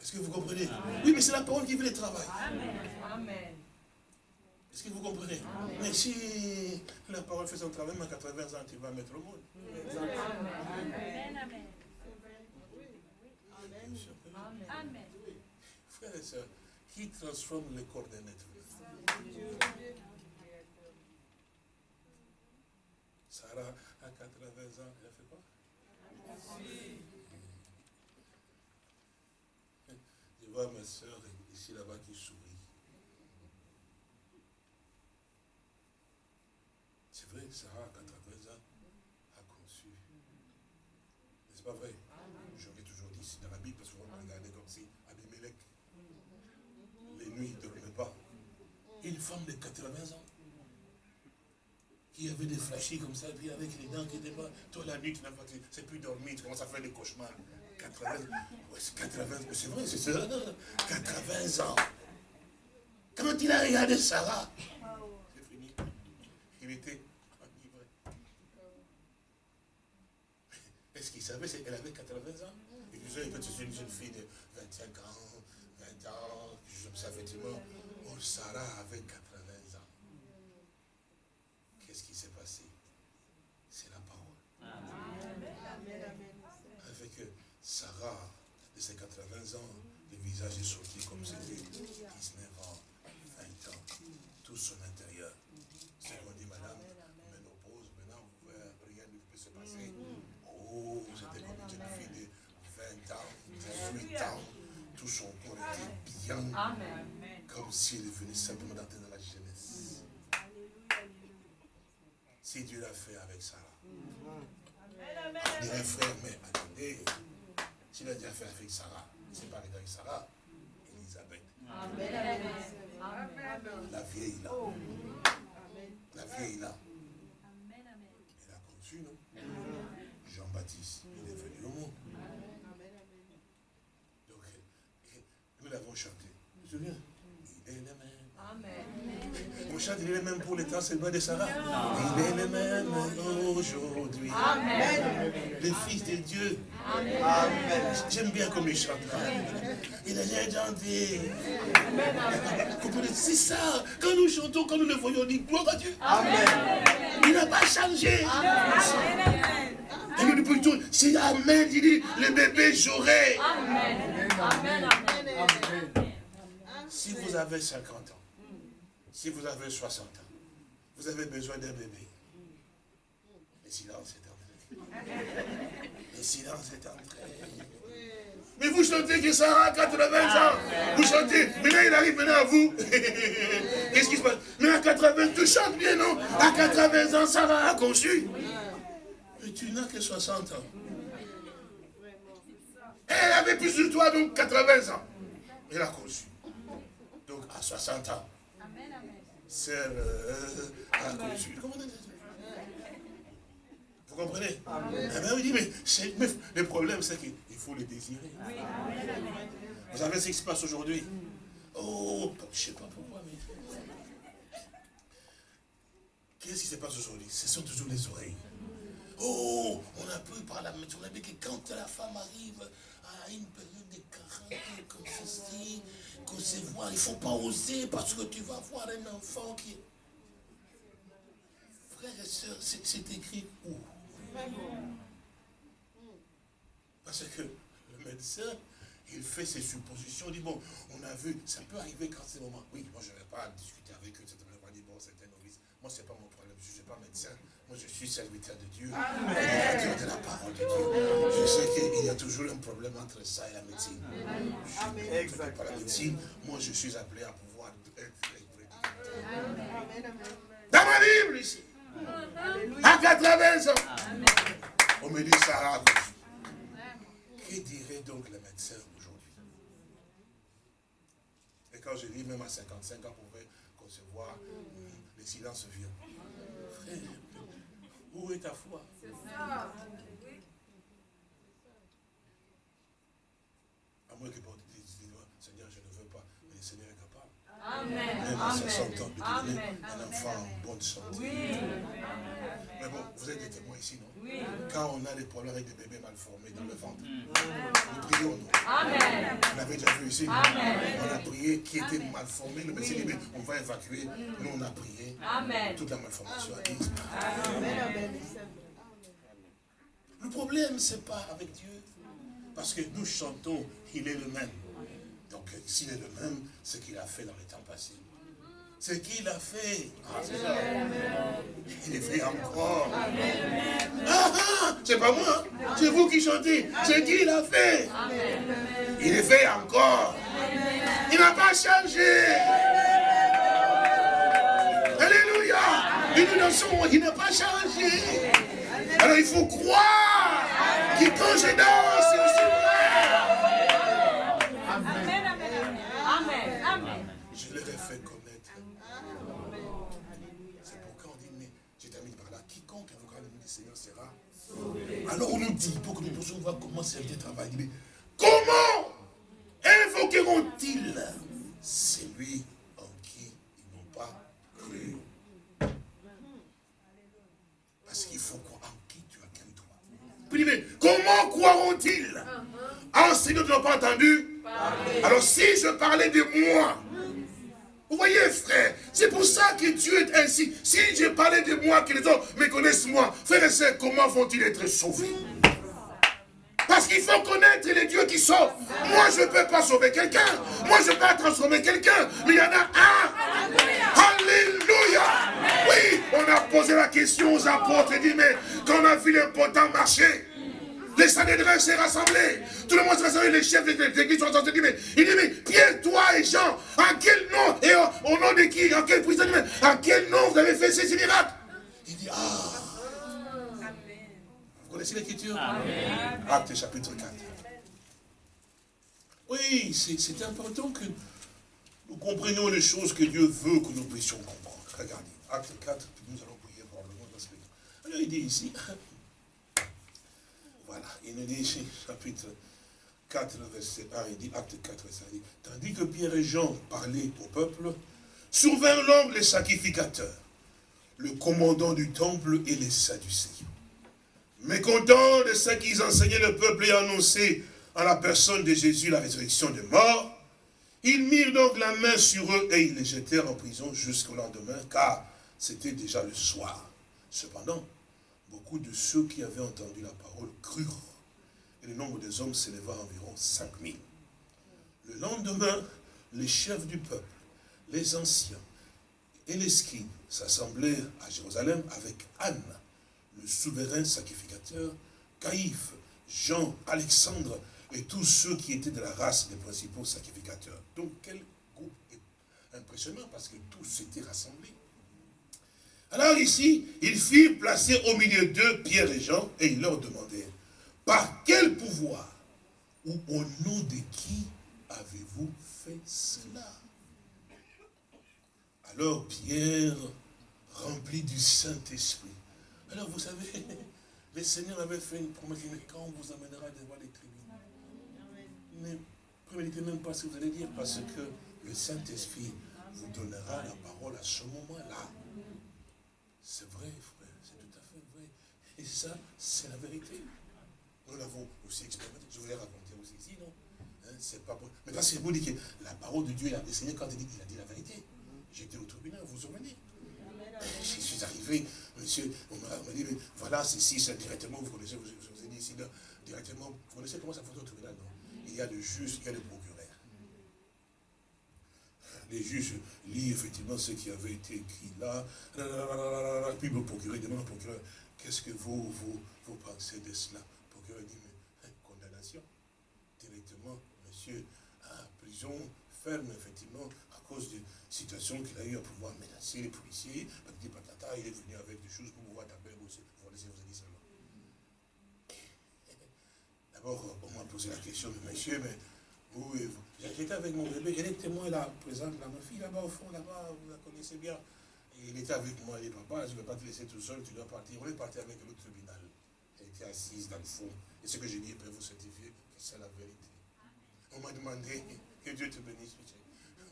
Est-ce que vous comprenez? Oui, mais c'est la parole qui veut le travail. Amen. Est-ce que vous comprenez? Mais si la parole fait son travail, mais à 80 ans, tu vas mettre au monde. Amen. Amen. Amen. Frères et sœurs, qui transforme les corps d'un être Sarah, à 80 ans, elle a fait quoi? Je vois ma soeur ici là-bas qui sourit. C'est vrai, Sarah, à 80 ans, a conçu. N'est-ce pas vrai J'aurais toujours dit, c'est dans la Bible, parce qu'on va regarder comme si Abimelech, les nuits, il ne dormait pas. Une femme de 80 ans, qui avait des flashis comme ça, puis avec les dents qui étaient pas. Toi, la nuit, tu n'as pas, c'est plus dormir, tu commences à faire des cauchemars. 80, ouais, c'est 80, c'est vrai, c'est ça, 80 ans. Quand il a regardé Sarah, c'est fini. Il était Est-ce qu'il savait qu'elle avait 80 ans Et il c'est une jeune fille de 25 ans, 20 ans, je sais effectivement. Oh, Sarah avait 80 ans. Qu'est-ce qui s'est passé? C'est la parole. Avec Sarah, de ses 80 ans, le visage est sorti comme c'était 19 ans, 20 ans, tout son intérieur. C'est qu'on dit, madame, ménopause, maintenant, rien ne peut se passer. Oh, c'était comme une jeune fille de 20 ans, 18 ans, tout son corps était bien, comme si elle venait simplement d'entrer dans la jeunesse. Si Dieu l'a fait avec Sarah. Dirais, frère, mais attendez, s'il a déjà fait avec Sarah, c'est pas avec Sarah, Elisabeth. La vieille là. La vieille là. Elle a conçu, non? Jean-Baptiste, il est venu au monde. Donc, nous l'avons chanté. Je me souviens. Il est le même. On chante, il est le même pour les temps seulement de Sarah. Il est le même aujourd'hui. Le Fils de Dieu. J'aime bien comme il chante. Il est gentil. Comprenez, c'est ça. Quand nous chantons, quand nous le voyons, on dit gloire à Dieu. Il n'a pas changé. Et nous lui disons, c'est Amen, il dit, le bébé j'aurai. Si vous avez 50 ans, si vous avez 60 ans, vous avez besoin d'un bébé. Le silence est entré. Le silence est entré. Mais vous chantez que Sarah a 80 ans. Vous chantez. Maintenant, il arrive maintenant à vous. Qu'est-ce qui se passe? Mais à 80, tu chantes bien, non? À 80 ans, Sarah a conçu. Mais tu n'as que 60 ans. Elle avait plus de toi, donc 80 ans. Elle a conçu. À 60 ans. Sœur euh, a conçu. Comment on dit Vous comprenez? Eh dit, mais, mais le problème, c'est qu'il faut le désirer. Vous savez ce qui se passe aujourd'hui? Oh, je ne sais pas pourquoi, mais... Qu'est-ce qui se passe aujourd'hui? Ce sont toujours les oreilles. Oh, on a pu par la on a vu que quand la femme arrive à une période de 40 comme ceci, il ne faut pas oser parce que tu vas voir un enfant qui... Frères et sœurs, c'est écrit où? Parce que le médecin, il fait ses suppositions, il dit, bon, on a vu, ça peut arriver quand c'est le moment. Oui, moi je ne vais pas discuter avec eux, je bon, c'est un novice. Moi, ce n'est pas mon problème, je ne suis pas médecin. Moi, je suis serviteur de Dieu, serviteur de la parole de Dieu. Je sais qu'il y a toujours un problème entre ça et la médecine. Je fais pas la médecine. Moi, je suis appelé à pouvoir être Dans ma Bible, ici, à 80 ans, on me dit Sarah. Que dirait donc le médecin aujourd'hui? Et quand je dis même à 55 ans, on pouvait recevoir, le silence vient. Frère, où est ta foi? C'est ça. À moins que bon, Seigneur, je ne veux pas, mais le Seigneur est capable. Amen. Même à 60 ans, de devenir un enfant en bonne santé. Oui. Mais bon, vous êtes des témoins ici, non? Quand on a des problèmes avec des bébés mal formés dans le ventre, nous prions, nous. Amen. Vous l'avez déjà vu ici Amen. On a prié qui était mal formé. Le médecin dit, mais on va évacuer. Nous, on a prié. Amen. Toute la malformation a disparu. Amen. Le problème, ce n'est pas avec Dieu. Parce que nous chantons, il est le même. Donc, s'il est le même, ce qu'il a fait dans les temps passés. Ce qu'il a fait. Il est fait encore. Ah, ah, c'est pas moi. C'est vous qui chantez. C'est qu'il a fait. Il est fait encore. Il n'a pas changé. Alléluia. Dansons, il n'a pas changé. Alors il faut croire qu'il quand je danse, Alors on nous dit, pour que nous puissions voir comment servir le travail, mais comment invoqueront-ils celui en qui ils n'ont pas cru? Parce qu'il faut croire en qui tu as cru toi. comment croiront-ils? En dont tu n'as pas entendu Alors si je parlais de moi, vous voyez, frère, c'est pour ça que Dieu est ainsi. Si je parlais de moi, que les autres me connaissent moi, frère et sœurs, comment vont-ils être sauvés? Parce qu'il faut connaître les dieux qui sauvent. Moi, je ne peux pas sauver quelqu'un. Moi, je ne peux pas transformer quelqu'un. Mais il y en a un. Alléluia. Oui, on a posé la question aux apôtres et dit, mais quand on a vu l'important marcher, les Sanhédrins s'est rassemblés. Tout le monde s'est rassemblé, les chefs de l'église sont rassemblés. Mais il dit, mais Pierre, toi et Jean, en quel nom, et au, nom de qui, en quel prison, en quel nom vous avez fait ces miracles? Il dit, ah. Vous connaissez l'écriture? Acte chapitre 4. Oui, c'est important que nous comprenions les choses que Dieu veut que nous puissions comprendre. Regardez, acte 4, nous allons prier probablement dans ce Alors il dit ici, il nous dit chapitre 4, verset 1, il dit, acte 4, verset 1, dit, tandis que Pierre et Jean parlaient au peuple, survinrent l'homme les sacrificateurs, le commandant du temple et les sadducéens. Mécontents de ce qu'ils enseignaient le peuple et annonçaient à la personne de Jésus la résurrection des morts, ils mirent donc la main sur eux et ils les jetèrent en prison jusqu'au lendemain, car c'était déjà le soir. Cependant, beaucoup de ceux qui avaient entendu la parole crurent. Et le nombre des hommes s'éleva à environ 5000. Le lendemain, les chefs du peuple, les anciens et les scribes s'assemblèrent à Jérusalem avec Anne, le souverain sacrificateur, Caïphe, Jean, Alexandre et tous ceux qui étaient de la race des principaux sacrificateurs. Donc quel groupe impressionnant parce que tous étaient rassemblés. Alors ici, il fit placer au milieu d'eux Pierre et Jean, et il leur demandait, par quel pouvoir ou au nom de qui avez-vous fait cela? Alors Pierre, rempli du Saint-Esprit. Alors vous savez, le Seigneur avait fait une promesse, mais quand on vous amènera devant les tribunaux, ne préméditez même pas ce que vous allez dire, parce que le Saint-Esprit vous donnera la parole à ce moment-là. C'est vrai, frère, c'est tout à fait vrai. Et ça, c'est la vérité. Nous l'avons aussi expérimenté. Je voulais raconter aussi ici, non? Hein, C'est pas bon. Mais là, c'est vous dire que la parole de Dieu, le Seigneur, quand il, dit, il a dit la vérité. J'étais au tribunal, vous vous souvenez? Je suis arrivé, monsieur, on m'a dit, voilà, c'est ici, c'est directement, vous connaissez, je vous ai dit ici, directement, vous connaissez comment ça fonctionne au tribunal, non? Il y a le juge, il y a le procureur les juges lisent effectivement ce qui avait été écrit là, puis le procureur demande au procureur, qu'est-ce que vous, vous, vous pensez de cela? Le procureur dit, mais condamnation, directement, monsieur, à prison ferme, effectivement, à cause de situation qu'il a eu à pouvoir menacer les policiers, patata, il est venu avec des choses pour pouvoir taper vous vous. D'abord, on m'a posé la question, monsieur, mais Oui, j'étais avec mon bébé, elle est témoin là, présente là, ma fille là-bas au fond, là-bas, vous la connaissez bien. Et il était avec moi, il dit, papa, je ne vais pas te laisser tout seul, tu dois partir. On est parti avec le tribunal. Elle était assise dans le fond. Et ce que j'ai dit, peut vous certifier que c'est la vérité. On m'a demandé, que Dieu te bénisse,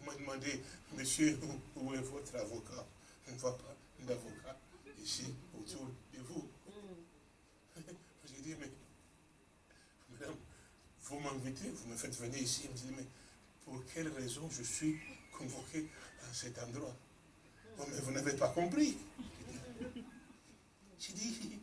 on m'a demandé, monsieur, où est votre avocat? On ne voit pas d'avocat ici, autour de vous. J'ai dit, mais, vous m'invitez, vous me faites venir ici. Elle me dit, mais pour quelle raison je suis convoqué à cet endroit? Mais vous n'avez pas compris. J'ai dit,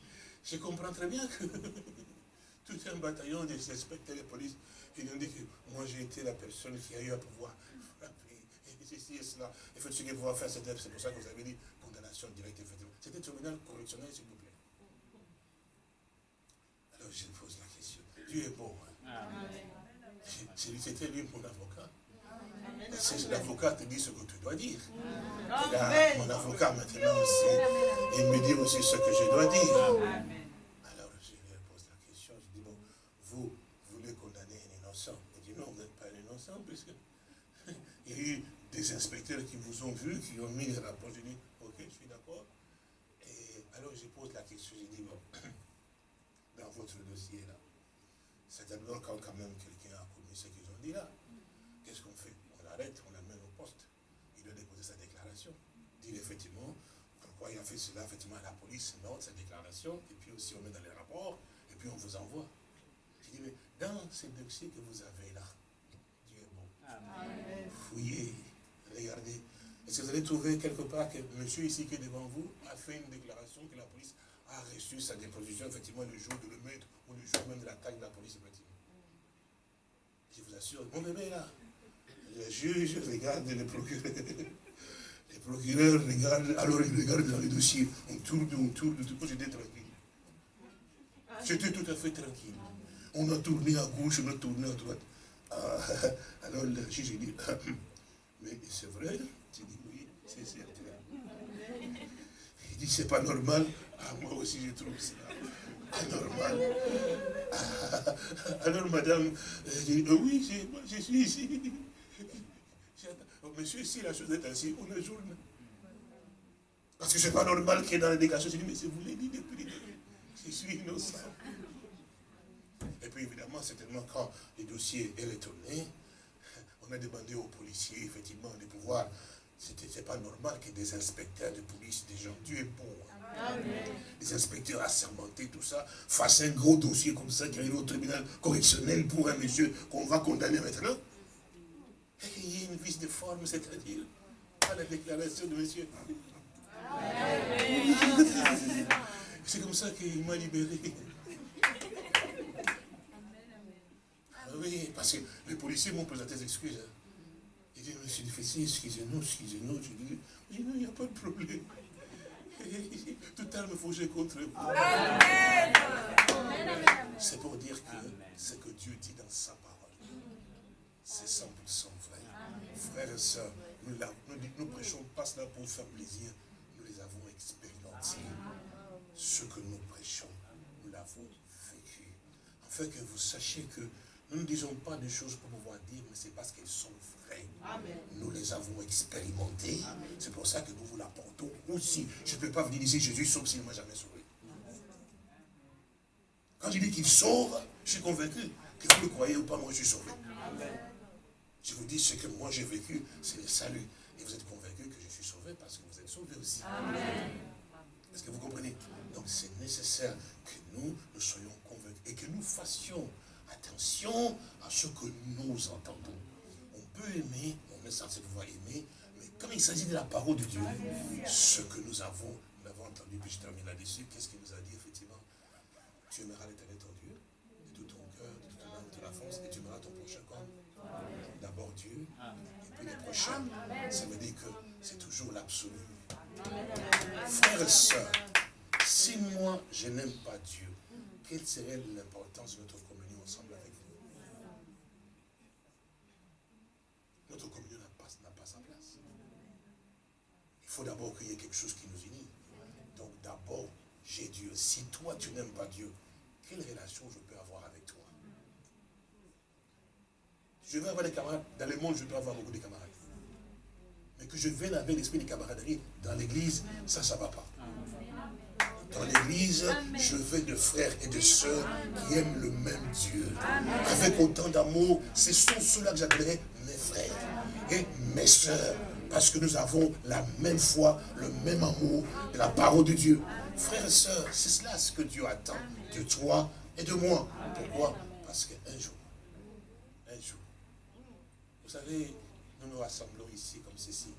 je comprends très bien que tout un bataillon des inspecteurs de police, ils ont dit que moi j'ai été la personne qui a eu à pouvoir frapper, et ceci et cela. Il faut ce qu'il pouvoir faire, c'est pour ça que vous avez dit condamnation directe, effectivement. C'était un tribunal correctionnel, s'il vous plaît. Alors je pose la question. Dieu est bon. C'était lui mon avocat. C'est l'avocat qui dit ce que tu dois dire. mon avocat maintenant aussi, il me dit aussi ce que je dois dire. Alors je lui pose la question, je dis, bon, vous voulez condamner un innocent? Il dit, non, vous n'êtes pas un innocent, puisque il y a eu des inspecteurs qui vous ont vu, qui ont mis les rapports. Je dis, ok, je suis d'accord. Et alors je pose la question, je dis, bon, dans votre dossier là, c'est quand, quand même quelqu'un a commis ce qu'ils ont dit là on l'amène au poste. Il doit déposer sa déclaration. Dire effectivement pourquoi il a fait cela, effectivement, la police note sa déclaration, et puis aussi on met dans les rapports, et puis on vous envoie. Je dis, mais dans ces dossiers que vous avez là, Dieu est bon. Fouillez, regardez. Est-ce que vous allez trouver quelque part que monsieur ici qui est devant vous a fait une déclaration que la police a reçu sa déposition, effectivement, le jour de le mettre, ou le jour même de l'attaque de la police, effectivement. Je vous assure, mon bébé là. Le juge regarde le procureur. Le procureur regarde, alors il regarde dans les dossiers. On tourne, on tourne, tout coup, j'étais tranquille. J'étais tout à fait tranquille. On a tourné à gauche, on a tourné à droite. Ah, alors le juge dit, mais c'est vrai J'ai dit, oui, c'est certain. Il dit, c'est pas normal. Ah, moi aussi, je trouve ça anormal. Ah, alors, madame, dit, euh, oui, je suis ici. Monsieur, si la chose est ainsi, on ajourne. Parce que ce n'est pas normal qu'il y ait dans la déclaration. Je dis, mais c'est vous l'avez dit depuis. Je suis innocent. Et puis évidemment, certainement, quand le dossier est retourné, on a demandé aux policiers, effectivement, de pouvoir. Ce n'était pas normal que des inspecteurs de police, des gens, Dieu est Des inspecteurs assermentés, tout ça, fassent un gros dossier comme ça qui arrive au tribunal correctionnel pour un monsieur qu'on va condamner maintenant. Il y a une vis de forme, c'est-à-dire à la déclaration de monsieur. C'est comme ça qu'il m'a libéré. Ah oui, parce que les policiers m'ont présenté des excuses. Hein. Il dit, monsieur Dufessi, excusez-nous, excusez-nous. Je dis, non, il n'y a pas de problème. Tout arme forgée contre vous. C'est pour dire que ce que Dieu dit dans sa parole, c'est 100% frères et sœurs, nous ne prêchons pas cela pour faire plaisir. Nous les avons expérimentés. Ce que nous prêchons, nous l'avons vécu. Afin que vous sachiez que nous ne disons pas des choses pour pouvoir dire, mais c'est parce qu'elles sont vraies. Nous les avons expérimentées. C'est pour ça que nous vous l'apportons aussi. Je ne peux pas venir ici, Jésus sauve s'il ne m'a jamais sauvé. Quand je dis qu'il sauve, je suis convaincu que vous le croyez ou pas, moi je suis sauvé. Je vous dis ce que moi j'ai vécu, c'est le salut. Et vous êtes convaincu que je suis sauvé parce que vous êtes sauvé aussi. Amen. Est-ce que vous comprenez? Donc c'est nécessaire que nous, nous soyons convaincus et que nous fassions attention à ce que nous entendons. On peut aimer, on est censé pouvoir aimer, mais quand il s'agit de la parole de Dieu, ce que nous avons, nous l'avons entendu, puis je termine là-dessus, qu'est-ce qu'il nous a dit effectivement? Tu aimeras l'éternel ton Dieu, de tout ton cœur, de toute ton âme, de la force, et tu aimeras ton prochain comme d'abord Dieu, et puis les prochains. Ça veut dire que c'est toujours l'absolu. Frères et sœurs, si moi je n'aime pas Dieu, quelle serait l'importance de notre communion ensemble avec vous Notre communion n'a pas, sa place. Il faut d'abord qu'il y ait quelque chose qui nous unit. Donc d'abord, j'ai Dieu. Si toi tu n'aimes pas Dieu, quelle relation je peux avoir avec toi? Je vais avoir des camarades. Dans le monde, je peux avoir beaucoup de camarades. Mais que je vienne avec l'esprit de camaraderie dans l'église, ça, ça ne va pas. Dans l'église, je veux de frères et de sœurs qui aiment le même Dieu. Avec autant d'amour, ce sont ceux-là que j'appellerai et mes sœurs. Parce que nous avons la même foi, le même amour de la parole de Dieu. Frères et sœurs, c'est cela ce que Dieu attend de toi et de moi. Pourquoi? Parce qu'un jour, un jour, vous savez, nous nous rassemblons ici comme ceci.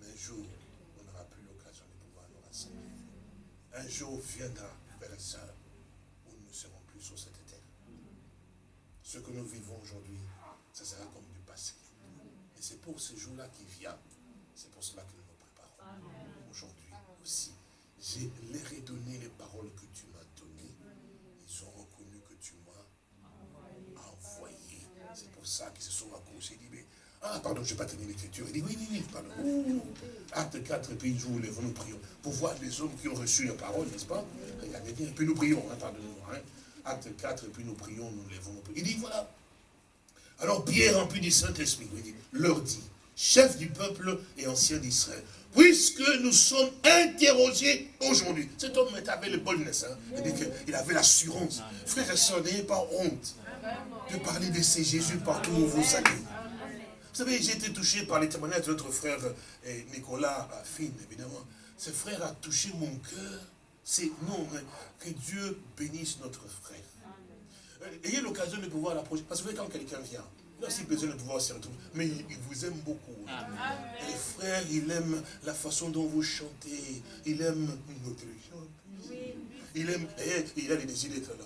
Mais un jour, on n'aura plus l'occasion de pouvoir nous rassembler. Un jour viendra, frères et sœurs, où nous ne serons plus sur cette terre. Ce que nous vivons aujourd'hui, ça sera comme du passé. Et c'est pour ce jour-là qui vient, c'est pour cela que nous nous préparons. Aujourd'hui aussi, j'ai les redonné les paroles que tu m'as données. Ils ont reconnu que tu m'as envoyé. C'est pour ça qu'ils se sont accrochés. Ils disent, ah, pardon, je n'ai pas terminé l'écriture. Il dit, oui, oui, oui, pardon. Acte 4, et puis nous lèvons, nous prions. Pour voir les hommes qui ont reçu la parole, n'est-ce pas? Regardez bien, et puis nous prions, hein, pardonnez-moi. Hein. Acte 4, et puis nous prions, nous lèvons, nous prions. Il dit, voilà. Alors Pierre, rempli du Saint-Esprit, leur dit, chef du peuple et ancien d'Israël, puisque nous sommes interrogés aujourd'hui. Cet homme avait le boldness, hein. il avait l'assurance. Frères et sœurs, n'ayez pas honte de parler de ces Jésus partout où vous allez. Vous savez, j'ai été touché par les témoignages de notre frère Nicolas Finn, évidemment. Ce frère a touché mon cœur. C'est non, mais que Dieu bénisse notre frère. Euh, ayez l'occasion de pouvoir l'approcher. Parce que quand quelqu'un vient, il a aussi besoin de pouvoir se retrouver. Mais il, vous aime beaucoup. Et les frères, il aime la façon dont vous chantez. Il aime notre chant. Il aime, et il a les désirs d'être là.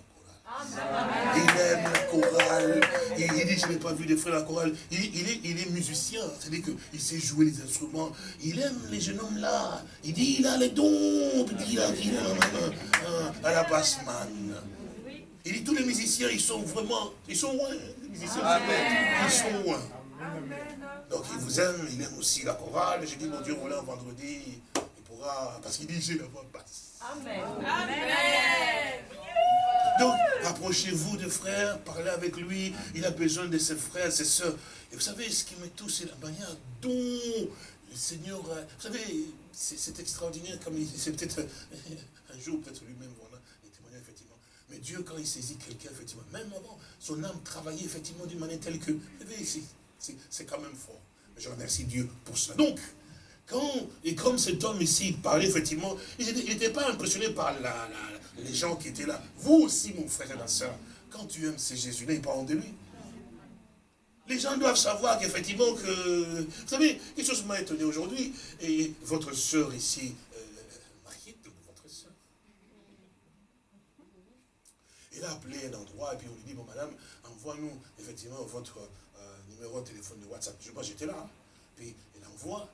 Il aime la chorale. Il, dit, je n'ai pas vu de frères la chorale. Il, est, il est musicien, c'est-à-dire qu'il sait jouer les instruments. Il aime les jeunes hommes là. Il dit, il a les dons. Il a, il a, à la bassman. Il dit, tous les musiciens, ils sont vraiment, ils sont loin. Les musiciens, ils sont loin. Donc il vous aime, il aime aussi la chorale. J'ai dit, mon Dieu, voilà, vendredi, il pourra, parce qu'il dit, j'ai la voix basse. Amen. Amen. Donc, approchez-vous de frère, parlez avec lui. Il a besoin de ses frères, ses soeurs. Et vous savez, ce qui me touche, c'est la manière dont le Seigneur... Vous savez, c'est extraordinaire, comme c'est peut-être un jour, peut-être lui-même, voilà, il témoignait effectivement. Mais Dieu, quand il saisit quelqu'un, effectivement, même avant, son âme travaillait effectivement d'une manière telle que, c'est quand même fort. Je remercie Dieu pour cela. Donc, quand, et comme cet homme ici parlait, effectivement, il n'était pas impressionné par les gens qui étaient là. Vous aussi, mon frère et ma soeur, quand tu aimes ce Jésus-là, il parle de lui. Les gens doivent savoir qu'effectivement que... Vous savez, quelque chose m'a étonné aujourd'hui, et votre soeur ici, euh, mariée de votre soeur. Elle a appelé un endroit, et puis on lui dit, bon madame, envoie-nous effectivement votre euh, numéro de téléphone de WhatsApp. Je sais pas, j'étais là. Hein. Puis elle envoie,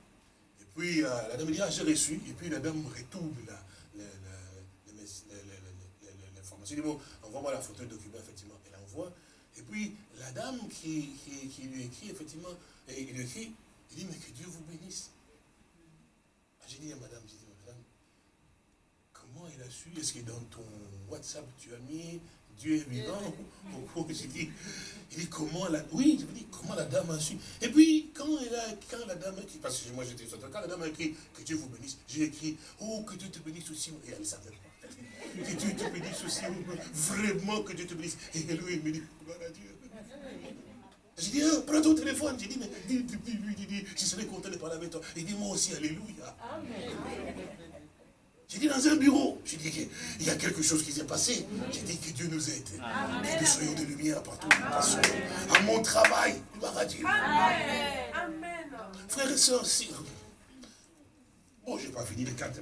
et puis euh, la dame dit, ah j'ai reçu, et puis la dame retourne là. J'ai dit, bon, envoie-moi la photo de document, effectivement. Elle envoie. Et puis, la dame qui, qui, lui écrit, effectivement, et il lui écrit, il dit, mais que Dieu vous bénisse. Ah, j'ai dit à madame, j'ai dit, comment il a su? Est-ce que dans ton WhatsApp, tu as mis Dieu est vivant J'ai dit, il dit, comment la... Oui, je dis, comment la dame a su? Et puis, quand, elle a, quand la dame a écrit, parce que moi j'étais sur quand la dame a écrit, que Dieu vous bénisse, j'ai écrit, oh, que Dieu te bénisse aussi. Et elle savait pas. Que Dieu te bénisse aussi. Vraiment que Dieu te bénisse. Et lui, il me dit, gloire à Dieu. J'ai dit, oh, prends ton téléphone. J'ai dit, mais dis, lui, il dit, je serais content de parler avec toi. Il dit, moi aussi, Alléluia. J'ai dit dans un bureau, j'ai dit qu'il y a quelque chose qui s'est passé. J'ai dit que Dieu nous aide. Que nous soyons de lumière partout où nous passons. À mon travail, gloire à Dieu. Amen. Frères et sœurs, si... Oh, je n'ai pas fini les quatre.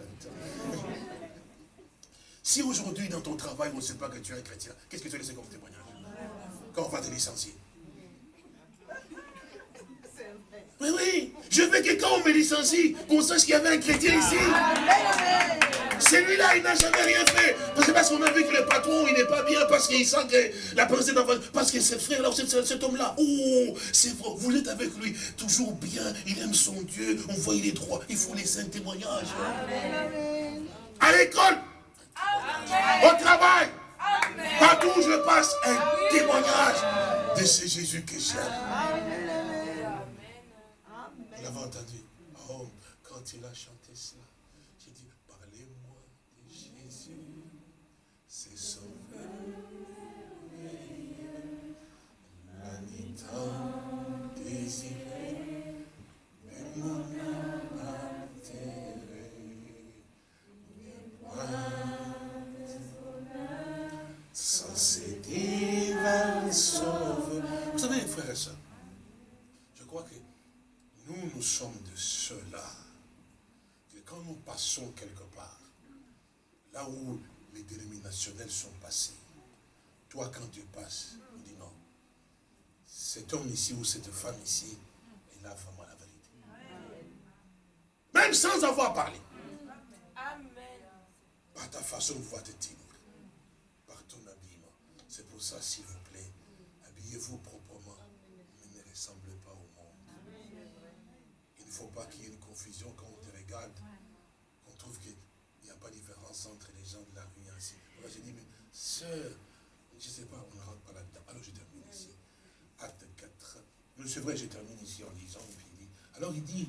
Si aujourd'hui, dans ton travail, on ne sait pas que tu es un chrétien, qu'est-ce que tu as laissé comme témoignage? Quand on va te licencier. Oui, oui. Je veux que quand on me licencie, qu'on sache qu'il y avait un chrétien ici. Celui-là, il n'a jamais rien fait. Parce que parce qu'on a vu que le patron, il n'est pas bien, parce qu'il sent que la d'enfant, parce que ce frère-là, cet homme-là, oh, c'est vrai, vous êtes avec lui, toujours bien, il aime son Dieu, on voit il est droit, il faut laisser un témoignage. À l'école, au travail, Partout où je passe, un témoignage de ce Jésus que j'aime. Vous l'avez entendu. Oh, quand il a chanté je crois que nous, nous sommes de ceux-là, que quand nous passons quelque part, là où les dénominationnels sont passés, toi quand tu passes, cet homme ici ou cette femme ici, est là vraiment la vérité. Même sans avoir parlé. Par ta façon de voir te tenir, par ton habillement. C'est pour ça, s'il vous plaît, habillez-vous proprement, mais ne ressemblez pas au monde. Il ne faut pas qu'il y ait une confusion quand on te regarde, qu'on trouve qu'il n'y a pas de différence entre les gens de la rue et ainsi. Moi, j'ai dit, mais sœur, je ne sais pas, on ne rentre pas là-dedans. Alors, je termine ici. Acte 4. Non, c'est vrai, je termine ici en disant, puis il dit, alors il dit,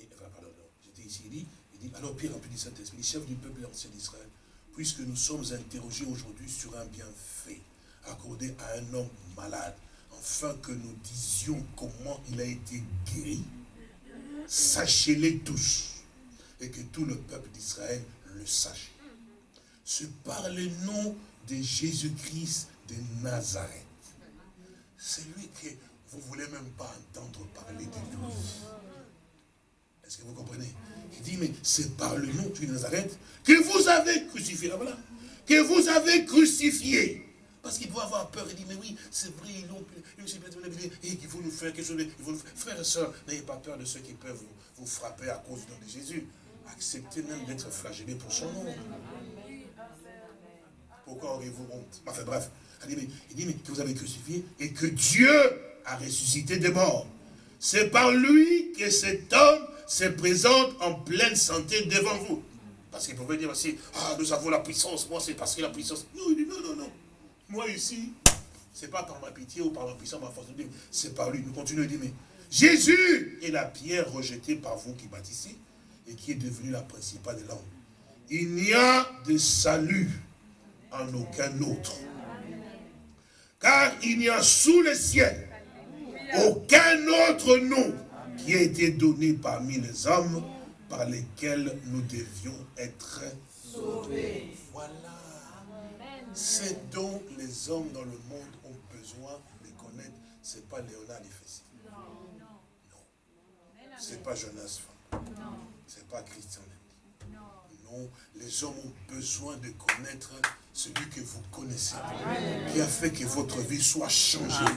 et, enfin, pardon, non, j'étais ici, il dit, il dit, alors Pierre rempli du Saint-Esprit, chef du peuple ancien d'Israël, puisque nous sommes interrogés aujourd'hui sur un bienfait accordé à un homme malade, afin que nous disions comment il a été guéri, sachez-les tous, et que tout le peuple d'Israël le sache. C'est par le nom de Jésus-Christ de Nazareth. C'est lui que vous ne voulez même pas entendre parler de lui. Est-ce que vous comprenez? Il dit, mais c'est par le nom de Nazareth que vous avez crucifié. Là, voilà. Que vous avez crucifié. Parce qu'il doit avoir peur. Il dit, mais oui, c'est vrai, ils ont et qu'il faut nous faire quelque chose. Frères et sœurs, n'ayez pas peur de ceux qui peuvent vous, vous frapper à cause du nom de Jésus. Acceptez même d'être flagellé pour son nom. Pourquoi aurez-vous honte? Enfin bref, il dit, mais, que vous avez crucifié et que Dieu a ressuscité des morts. C'est par lui que cet homme se présente en pleine santé devant vous. Parce qu'il pouvait dire aussi, ah, nous avons la puissance, moi c'est parce que la puissance. Non, il dit, non, non, non. Moi ici, c'est pas par ma pitié ou par ma puissance, ma force de Dieu, c'est par lui. Nous continuons, il dit, mais Jésus est la pierre rejetée par vous qui bâtissez et qui est devenue la principale de l'homme. Il n'y a de salut en aucun autre. Car il n'y a sous le ciel aucun autre nom qui a été donné parmi les hommes par lesquels nous devions être sauvés. Voilà. C'est dont les hommes dans le monde ont besoin de connaître. Ce n'est pas Léonard Fessi. Non. Ce n'est pas Jonas Ce n'est pas Christian Non. Les hommes ont besoin de connaître celui que vous connaissez, qui a fait que votre vie soit changée.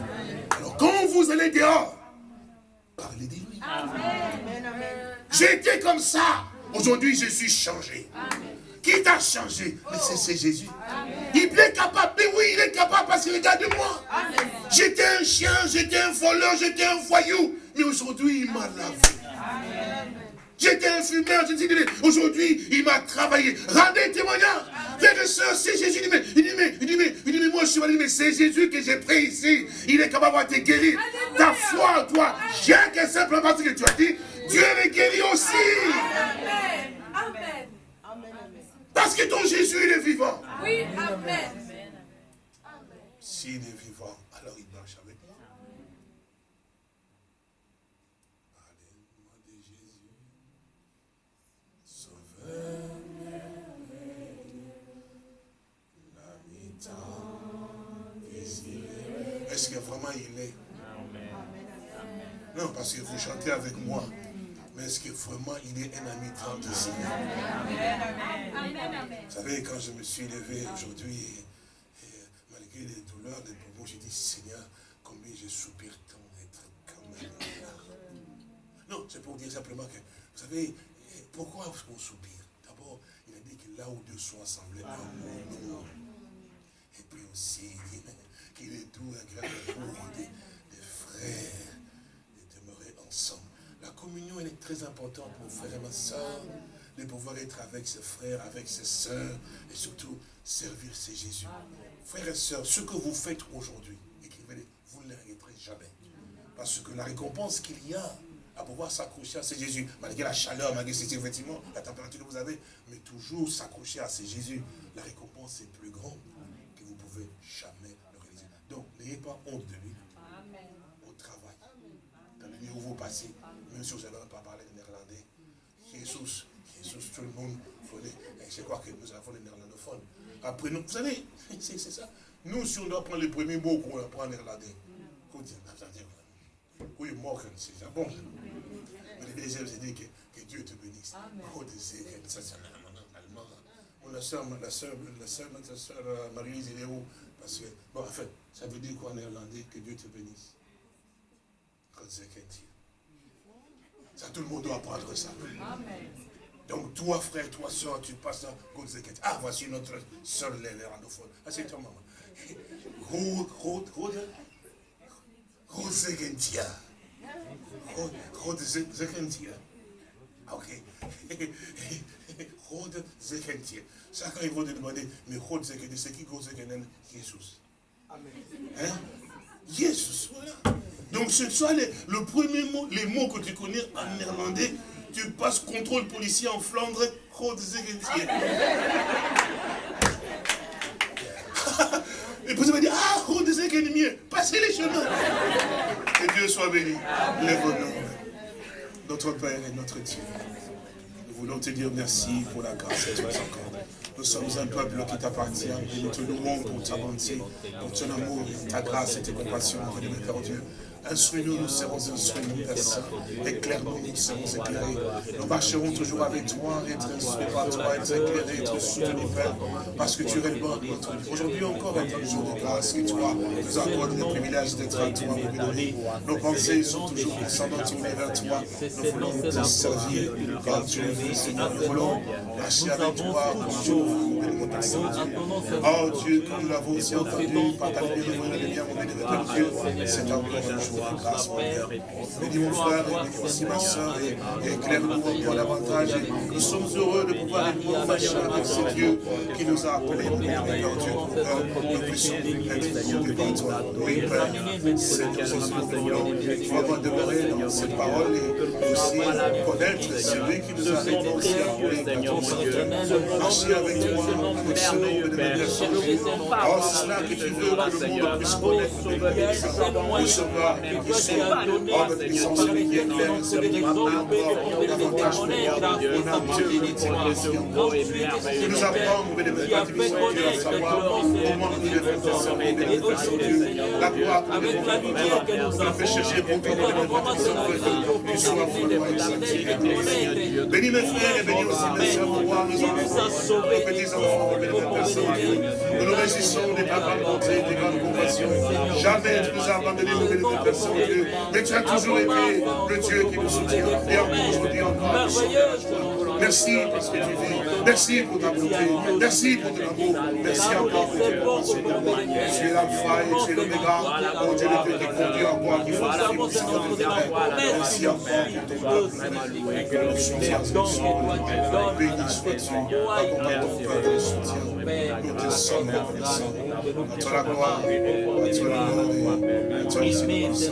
Alors quand vous allez dehors, parlez de lui. J'étais comme ça. Aujourd'hui, je suis changé. Qui t'a changé Mais c'est Jésus. Il est capable. Mais oui, il est capable parce qu'il regarde moi. J'étais un chien, j'étais un voleur, j'étais un voyou. Mais aujourd'hui, il m'a lavé. J'étais un fumeur, je dis, aujourd'hui, il m'a travaillé. Rendez témoignage. Frères et sœurs, c'est Jésus. Il dit, mais, il dit, mais, il dit, mais, il dit, mais moi, je suis malade, mais c'est Jésus que j'ai pris ici. Il est capable de te guérir. Ta foi en toi, j'ai que simplement parce que tu as dit, Dieu est guéri aussi. Amen. Amen. Parce que ton Jésus, il est vivant. Oui, Amen. S'il est vivant, alors il marche avec moi. Parlez-moi de Jésus. Sauveur. Est-ce que vraiment il est? Non, parce que vous chantez avec moi. Mais est-ce que vraiment il est un ami tant ici Vous savez, quand je me suis levé aujourd'hui, malgré les douleurs, les propos, j'ai dit, Seigneur, combien je soupire tant d'être quand même là. Non, c'est pour dire simplement que, vous savez, pourquoi est-ce qu'on soupire? D'abord, il a dit que là où Dieu soit assemblé, Amen. Et puis aussi, qu'il est tout agréable pour des, des frères de demeurer ensemble. La communion, elle est très importante, mon frère et ma de pouvoir être avec ses frères, avec ses sœurs, et surtout servir ses Jésus. Frères et sœurs, ce que vous faites aujourd'hui, écrivez vous ne l'arrêterez jamais. Parce que la récompense qu'il y a à pouvoir s'accrocher à ces Jésus, malgré la chaleur, malgré effectivement la température que vous avez, mais toujours s'accrocher à ces Jésus, la récompense est plus grande que vous pouvez jamais n'ayez pas honte de lui au travail, dans le lieu où vous passez, même si vous n'avez pas parlé de néerlandais. Jésus, Jésus, tout le monde, je crois que nous avons les néerlandophones. Après, nous, vous savez, c'est ça. Nous, si on doit prendre les premiers mots qu'on apprend en néerlandais, oui, morgen, c'est ça. Bon. Mais les deuxièmes, c'est dit que, que, Dieu te bénisse. Oh, ça, c'est en allemand. La soeur, la soeur, la soeur, notre soeur euh, Marie-Lise, elle est où? Parce que, bon, en fait, ça veut dire quoi en néerlandais Que Dieu te bénisse. Ça, tout le monde doit apprendre ça. Amen. Donc, toi, frère, toi, soeur, tu passes à Ah, voici notre soeur néerlandophone. Ah, c'est toi, maman. Rode, rode, rode. Rode Zekentia. Rode Zekentia. Ok. Zekentia. Ça, quand ils vont te demander, mais Rode Zekentia, c'est qui Rode Zekentia Jésus. Amen. Hein? Jésus, voilà. Donc ce soit le premier mot, les mots que tu connais en néerlandais, tu passes contrôle policier en Flandre, Et vous allez dire, ah, mieux, passez les chemins. Que Dieu soit béni. Lève-nous. Notre Père et notre Dieu. Voulons te dire merci pour la grâce que tu nous accordes. Nous sommes un peuple qui t'appartient et nous te louons pour ta bonté, pour ton amour, ta grâce et tes compassions, Père Dieu. Instruis-nous, nous serons instruits, Père Saint. Éclaire-nous, nous serons éclairés. Nous marcherons toujours avec toi, être instruits par toi, être éclairés, être soutenus, Père, parce que tu es le bon Aujourd'hui encore est un jour de grâce que toi nous accordes le privilège d'être à toi. Nos pensées sont toujours descendantes tournées vers toi. Nous voulons te servir comme tu le veux, Seigneur. Nous voulons marcher avec toi comme Oh Dieu, nous l'avons aussi entendu par ta lumière, le bien, mon Dieu, c'est encore un jour grâce, mon Père. Bénis mon frère, bénis aussi ma soeur, et éclaire-nous encore davantage. Nous sommes heureux de pouvoir être marcher avec ce Dieu qui nous a appelés, mon Père, Dieu, pour que nous puissions être guidés par toi. Oui, Père, c'est nous aussi que nous voulons vraiment demeurer dans cette parole et aussi connaître celui qui nous a aussi appelés. Marcher avec toi, avec ce nom de Oh, c'est cela que tu veux que le monde puisse connaître. Nous hors de puissance, celui qui est clair, celui maintenant encore davantage pour moi. On a Dieu qui nous apprend, mon bénévole, Dieu, à savoir comment nous devons servir des Dieu. La gloire que nous devons faire, nous fait chercher pour toi, mon bénévole, tu sois pour nous et Bénis mes frères et bénis aussi mes soeurs pour voir nos enfants, nos petits-enfants, mon bénévole, Nous nous réjouissons des grandes bontés, des grandes compassions. Jamais tu nous as abandonnés, mon bénévole, Dieu. Mais tu as toujours été le Dieu qui nous soutient. Et encore aujourd'hui, encore. Merci parce que tu vis. Merci pour ta bonté. Merci pour ton amour. Merci encore pour tes pensées. Tu et. Oh Merci encore pour ton ton peuple de soutien. Nous te. À la gloire, à toi l'honneur et à toi la c'est